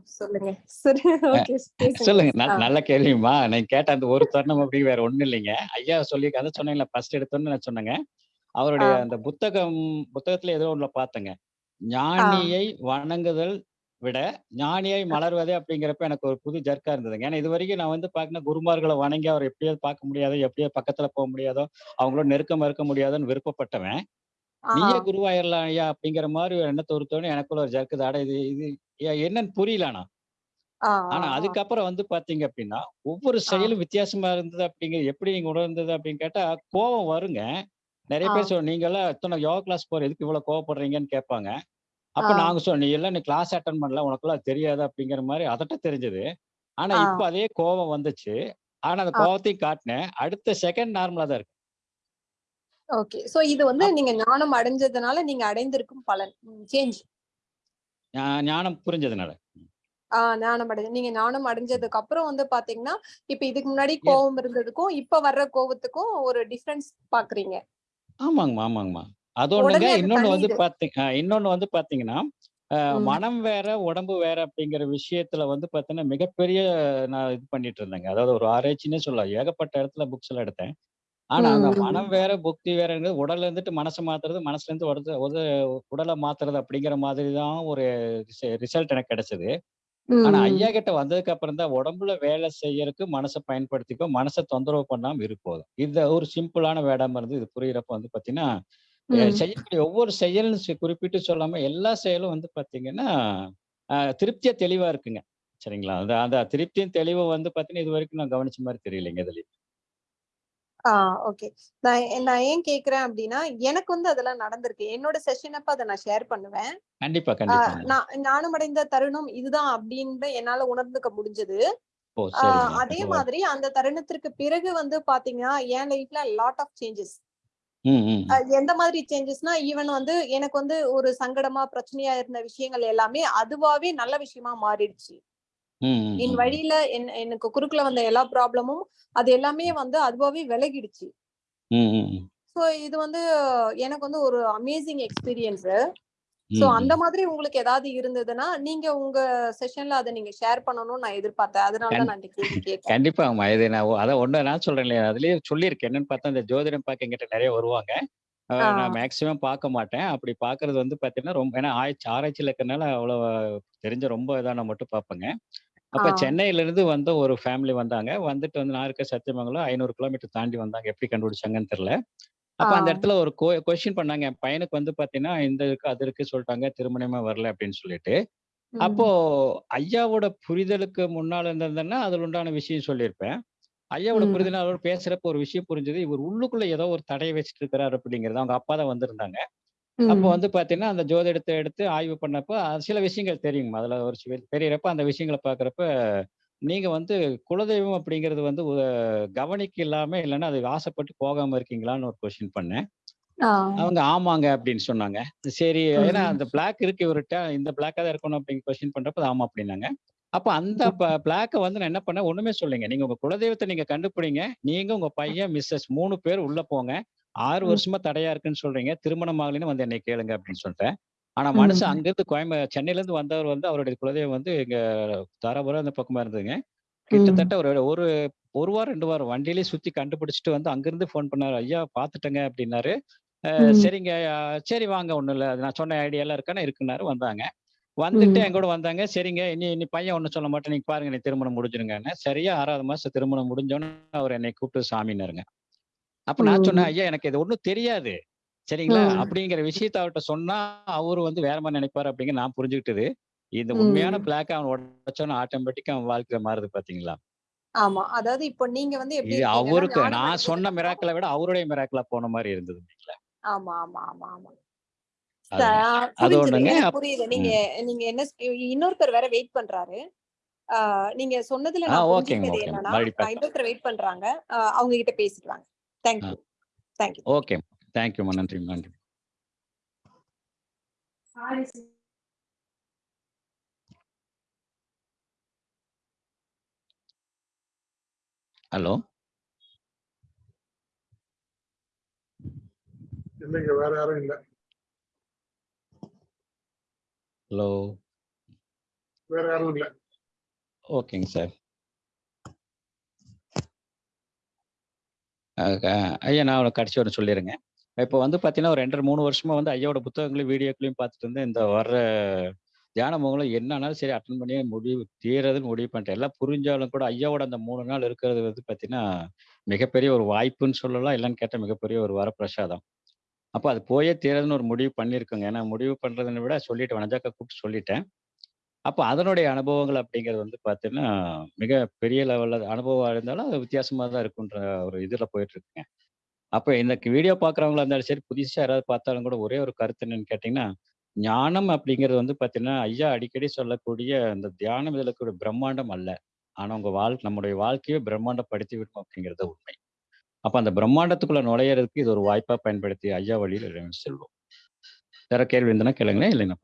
சொல்லுங்க. சரி ஓகே சொல்லுங்க. நல்- நல்ல கேள்விமா நீங்க கேட்ட அந்த ஒரு தருணம் அப்படி வேற ஒண்ணும் இல்லைங்க. ஐயா சொல்லி கதை சொன்னீங்களா ஃபர்ஸ்ட் எடுத்தோன்னு நான் சொன்னேங்க. அவருடைய. அந்த புத்தகம் புத்தகத்துல ஏதோ ஒண்ணுல பார்த்தேங்க. ஞானியை வணங்குதல் விட ஞானியை மலர்வதே அப்படிங்கிறப்ப எனக்கு ஒரு புது ஜர்க்கா இருந்ததுங்க. ஏன்னா இது வரைக்கும் நான் வந்து பாக்கணும் குருமார்களை வணங்கி அவர் எப்படியாவது பார்க்க முடியாதோ எப்படியாவது பக்கத்துல போக முடியாதோ அவங்களோட நெருக்கம் இருக்க முடியாதோன்னு விருப்பப்பட்டவன். நீயே குருவாயிரலாம் ஐயா அப்படிங்கிற மாதிரி ஒரு எண்ணத்தை ஒருத்தோன்னு எனக்குள்ள ஒரு ஜர்க்குது அட இது இது என்னன்னு புரியல ஆனா. ஆனா அதுக்கப்புறம் வந்து பாத்தீங்க அப்படின்னா ஒவ்வொரு செயலும் வித்தியாசமா இருந்தது அப்படிங்கிறது எப்படி நீங்க உணர்ந்தது அப்படின்னு கேட்டா கோபம் வருங்க. நிறைய ஆ. பேர் நீங்க எல்லாம் எத்தனை யோகா கிளாஸ் போற எதுக்கு இவ்வளவு கோவப்படுறீங்கன்னு கேட்பாங்க. அப்ப ஆ. நாங்க சொன்னோம் நீ எல்லாம் நீ கிளாஸ் அட்டன் பண்ணல உனக்கெல்லாம் தெரியாது அப்படிங்கிற மாதிரி அதட்ட தெரிஞ்சது. ஆனா ஆ. இப்ப அதே கோபம் வந்துச்சு. ஆனா அந்த ஆ. கோபத்தையும் காட்டினேன். அடுத்த செகண்ட் நார்மலா தான் இருக்கு. ஓகே. சோ இது வந்து நீங்க ஞானம் அடைஞ்சதுனால நீங்க அடைந்திருக்கும் பலன். சேஞ்ச் ஞா- ஞானம் புரிஞ்சதுனால. ஆஹ் ஞானம் அடைஞ்சு நீங்க ஞானம் அடைஞ்சதுக்கு அப்புறம் வந்து பாத்தீங்கன்னா இப்ப இதுக்கு முன்னாடி கோவம் இருந்ததுக்கும் இப்ப வர்ற கோவத்துக்கும் ஒரு டிஃபரன்ஸ் பாக்குறீங்க. ஆமாங்கம்மா ஆமாங்கம்மா அது ஒண்ணுங்க உடனே அது இன்னொன்னு வந்து தணியுது. பாத்தீங்க இன்னொன்னு வந்து பாத்தீங்கன்னா ம். மனம் வேற உடம்பு வேற அப்படிங்கிற விஷயத்துல வந்து பாத்தீங்கன்னா மிகப்பெரிய நான் இது பண்ணிட்டு இருந்தேங்க அதாவது ஒரு ஆராய்ச்சின்னே சொல்லலாம் ஏகப்பட்ட இடத்துல புக்ஸ் எல்லாம் எடுத்தேன் ஆனா அந்த ம். மனம் வேற புக்தி வேறங்கிறது உடல்ல இருந்துட்டு மனசை மாத்துறது மனசுல இருந்து உடல் உடலை மாத்துறது அப்படிங்கிற மாதிரி தான் ஒரு ரிசல்ட் எனக்கு கிடைச்சது ஆனா. ஐயா கிட்ட வந்ததுக்கு அப்புறம் தான் உடம்புல வேலை செய்யறதுக்கு மனசை பயன்படுத்திக்கோ மனசை தொந்தரவு பண்ணாம இருப்போதும் இது ஒரு சிம்பிளான வேடாம இருந்து இது புரியுறப்ப வந்து பாத்தீங்கன்னா. செய்யக்கூடிய ஒவ்வொரு செயல்னு குறிப்பிட்டு சொல்லாம எல்லா செயலும் வந்து பாத்தீங்கன்னா திருப்தியா தெளிவா இருக்குங்க சரிங்களா அந்த அந்த திருப்தியும் தெளிவும் வந்து பாத்தீங்கன்னா இது வரைக்கும் நான் கவனிச்ச மாதிரி தெரியலைங்க இதுல ஆஹ் ஓகே. நான் நான் ஏன் கேக்குறேன் அப்படின்னா எனக்கு வந்து அதெல்லாம் நடந்திருக்கு. என்னோட செஷன் அப்ப அதை நான் ஷேர் பண்ணுவேன். கண்டிப்பா ஆஹ் கண்டிப்பாங்க நான் ஞானமடைந்த தருணம் இதுதான் அப்படின்னு என்னால உணர்ந்துக்க முடிஞ்சது. அதே மாதிரி அந்த தருணத்திற்கு பிறகு வந்து பாத்தீங்கன்னா என் லைஃப்ல லாட் ஆஃப் சேஞ்சஸ். எந்த மாதிரி சேஞ்சஸ்னா ஈவன் வந்து எனக்கு வந்து ஒரு சங்கடமா பிரச்சனையா இருந்த விஷயங்கள் எல்லாமே அதுவாவே நல்ல விஷயமா மாறிடுச்சு. என். வழியில என் எனக்கு குறுக்குல வந்த எல்லா ப்ராப்ளமும் அது எல்லாமே வந்து அதுவாவே விலகிடுச்சு. சோ இது வந்து எனக்கு வந்து ஒரு அமேசிங் எக்ஸ்பீரியன்ஸ். சோ அந்த. மாதிரி உங்களுக்கு ஏதாவது இருந்ததுன்னா நீங்க உங்க செஷன்ல அதை நீங்க ஷேர் பண்ணணும்னு நான் எதிர்பார்த்தேன். அதனால தான் நான் கேள்வி கேட்டேன். கண்டிப்பாங்கம்மா இது நான் அதான் ஒண்ணு நான் சொல்றேன் இல்லையா? அதுலயே சொல்லியிருக்கேன். என்னன்னு பார்த்தா இந்த ஜோதிடம் பார்க்க எங்கிட்ட நிறைய வருவாங்க. நான் மேக்சிமம் பார்க்க மாட்டேன். அப்படி பார்க்கிறது வந்து பார்த்தீங்கன்னா ரொம்ப ஏன்னா ஆய்ச்சி ஆராய்ச்சியில் இருக்கிறனால அவ்வளோ தெரிஞ்ச ரொம்ப இதான மட்டும் பார்ப்பேங்க. அப்ப ஆ. சென்னையில இருந்து வந்த ஒரு ஃபேமிலி வந்தாங்க. வந்துட்டு வந்து நான் இருக்க சத்தியமங்கலம் ஐநூறு கிலோமீட்டர் தாண்டி வந்தாங்க. எப்படி கண்டுபிடிச்சாங்கன்னு தெரியல. அப்ப அந்த ஆ. இடத்துல ஒரு கொஸ்டின் பண்ணாங்க. என் பையனுக்கு வந்து பாத்தீங்கன்னா இந்த இருக்கு அது இருக்கு சொல்லிட்டாங்க. திருமணமே வரல அப்படின்னு சொல்லிட்டு. ம். அப்போ ஐயாவோட புரிதலுக்கு முன்னால இருந்திருந்தேன்னா அதுல உண்டான விஷயம் சொல்லியிருப்பேன். ஐயாவோட ம். புரிதல் அவரோட பேசுறப்ப ஒரு விஷயம் புரிஞ்சது. இவர் உள்ளுக்குள்ள ஏதோ ஒரு தடையை வச்சுட்டு இருக்கிறாரு அப்படிங்கிறது. அவங்க அப்பா தான் வந்திருந்தாங்க. அப்போ. வந்து பாத்தீங்கன்னா அந்த ஜோதிடத்தை எடுத்து ஆய்வு பண்ணப்ப சில விஷயங்கள் தெரியும் அதுல ஒரு தெரியறப்ப அந்த விஷயங்களை பாக்குறப்ப நீங்க வந்து குலதெய்வம் அப்படிங்கிறது வந்து கவனிக்க இல்லாம இல்லைன்னா அது ஆசைப்பட்டு போகாம இருக்கீங்களான்னு ஒரு கொஸ்டின் பண்ணேன். அவங்க ஆமாங்க அப்படின்னு சொன்னாங்க. சரி ஏன்னா. அந்த பிளாக் இருக்கு இவர்கிட்ட இந்த பிளாக்கா தான் இருக்கணும் அப்படின்னு கொஸ்டின் பண்றப்ப ஆமா அப்படின்னாங்க. அப்ப அந்த பிளாக்கை வந்து நான் என்ன பண்ணேன்? ஒண்ணுமே சொல்லுங்க நீங்க உங்க குலதெய்வத்தை நீங்க கண்டுபிடிங்க. நீங்க உங்க பையன் மிஸ்ஸஸ் மூணு பேர் உள்ள போங்க. ஆறு. வருஷமா தடையா இருக்குன்னு சொல்றீங்க. திருமணம் ஆகலைன்னு வந்து என்னை கேளுங்க அப்படின்னு சொல்லிட்டேன். ஆனா மனுஷன். அங்கிருந்து கோயம்பு சென்னையில இருந்து வந்தவர் வந்து அவருடைய குலதெய்வம் வந்து இங்க தாராபுரம் அந்த பக்கமா இருந்ததுங்க. கிட்டத்தட்ட ஒரு ஒரு ஒரு வாரம் ரெண்டு வாரம் வண்டியிலேயே சுத்தி கண்டுபிடிச்சிட்டு வந்து அங்கிருந்து ஃபோன் பண்ணாரு. ஐயா பாத்துட்டேங்க அப்படின்னாரு. சரிங்க. சரி வாங்க ஒண்ணும் இல்ல. அது நான் சொன்ன ஐடியா எல்லாம் இருக்கானே இருக்குனாரு வந்தாங்க. வந்துட்டு ம். என் கூட வந்தாங்க. சரிங்க. இனி இனி பையன் ஒண்ணும் சொல்ல மாட்டேன். நீங்க பாருங்க நீ திருமணம் முடிஞ்சிருங்கன்னு. சரியா ஆறாவது மாசம் திருமணம் முடிஞ்சோன்னு அவர் என்னை கூப்பிட்டு சாமினாருங்க அப்ப நான் சொன்னேன். ஐயா எனக்கு இது ஒண்ணும் தெரியாது. சரிங்களா. அப்படிங்கிற விஷயத்த அவர்கிட்ட சொன்னா அவரு வந்து வேற மாதிரி நினைப்பாரு அப்படிங்கிற நான் புரிஞ்சுக்கிட்டது. இந்த உண்மையான. பிளாக் அவன் உடச்சோன்னு ஆட்டோமேட்டிக்கா அவன் வாழ்க்கை மாறுது பாத்தீங்களா? ஆமா. அதாவது இப்போ நீங்க வந்து எப்படி அவருக்கு நான் சொன்ன மிராக்களை விட அவருடைய மிராக்களா போன மாதிரி இருந்தது ஆமா ஆமா ஆமா ஆமா. புரியுது. நீங்க. நீங்க என்ன இன்னொருத்தர் வேற வெயிட் பண்றாரு. நீங்க சொன்னதுல நான். என்னன்னா. இன்னொருத்தர் வெயிட் பண்றாங்க. அவங்க கிட்ட பேசிட்டு வாங்க ஆ. Thank you thank you okay. தேங்க்யூம்மா. நன்றிம்மா. நன்றி. ஹலோ. இல்லைங்க வேற யாரும் இல்ல ஹலோ. வேற யாரும் இல்ல ஓகேங்க சார். அ க ஐயா நான் கடைசி வர சொல்லிடுங்க இப்போ வந்து பார்த்தீங்கன்னா, ஒரு 2 1/2, 3 வருஷமா வந்து ஐயாவோட புத்தகங்களையும், வீடியோக்களையும் பார்த்துட்டு இருந்தேன். இந்த வர்ற தியான என்னன்னாலும் சரி அட்டன் பண்ணி முடிவு தீர்றதுன்னு முடிவு பண்ணிட்டேன். எல்லாம் புரிஞ்சாலும் கூட ஐயாவோட அந்த மூணு நாள் இருக்கிறது வந்து பார்த்தீங்கன்னா, மிகப்பெரிய ஒரு வாய்ப்புன்னு சொல்லலாம். இல்லைன்னு கேட்டால் மிகப்பெரிய ஒரு வரப்பிரசாதம். அப்போ அது போயே தீரதுன்னு ஒரு முடிவு பண்ணியிருக்கோங்க. ஏன்னா முடிவு பண்ணுறதுன்னு விட சொல்லிட்டு வனஜாக்கா கூப்பிட்டு சொல்லிட்டேன். அப்போ அதனுடைய அனுபவங்கள் அப்படிங்கிறது வந்து பார்த்தீங்கன்னா, மிக பெரிய லெவலில் அனுபவம் இருந்தாலும் அது வித்தியாசமாக தான் இருக்குன்ற ஒரு இதில் போயிட்டு இருக்குங்க. இந்த வீடியோ பார்க்குறவங்களா இருந்தாலும் சரி, புதுசாக யாராவது பார்த்தாலும் கூட ஒரே ஒரு கருத்து என்னன்னு கேட்டிங்கன்னா ஞானம் அப்படிங்கிறது வந்து பார்த்தீங்கன்னா, ஐயா அடிக்கடி சொல்லக்கூடிய அந்த தியானம் இதில் கூட பிரம்மாண்டம் அல்ல. ஆனால் உங்கள் வாழ் நம்முடைய வாழ்க்கையை பிரம்மாண்டப்படுத்தி விடும் அப்படிங்கிறது உண்மை. அப்போ அந்த பிரம்மாண்டத்துக்குள்ளே நுழையிறதுக்கு இது ஒரு வாய்ப்பாக பயன்படுத்தி ஐயா வழியில் செல்வோம். வேற கேள்வி இருந்ததுன்னா கேளுங்களேன். இல்லைன்னா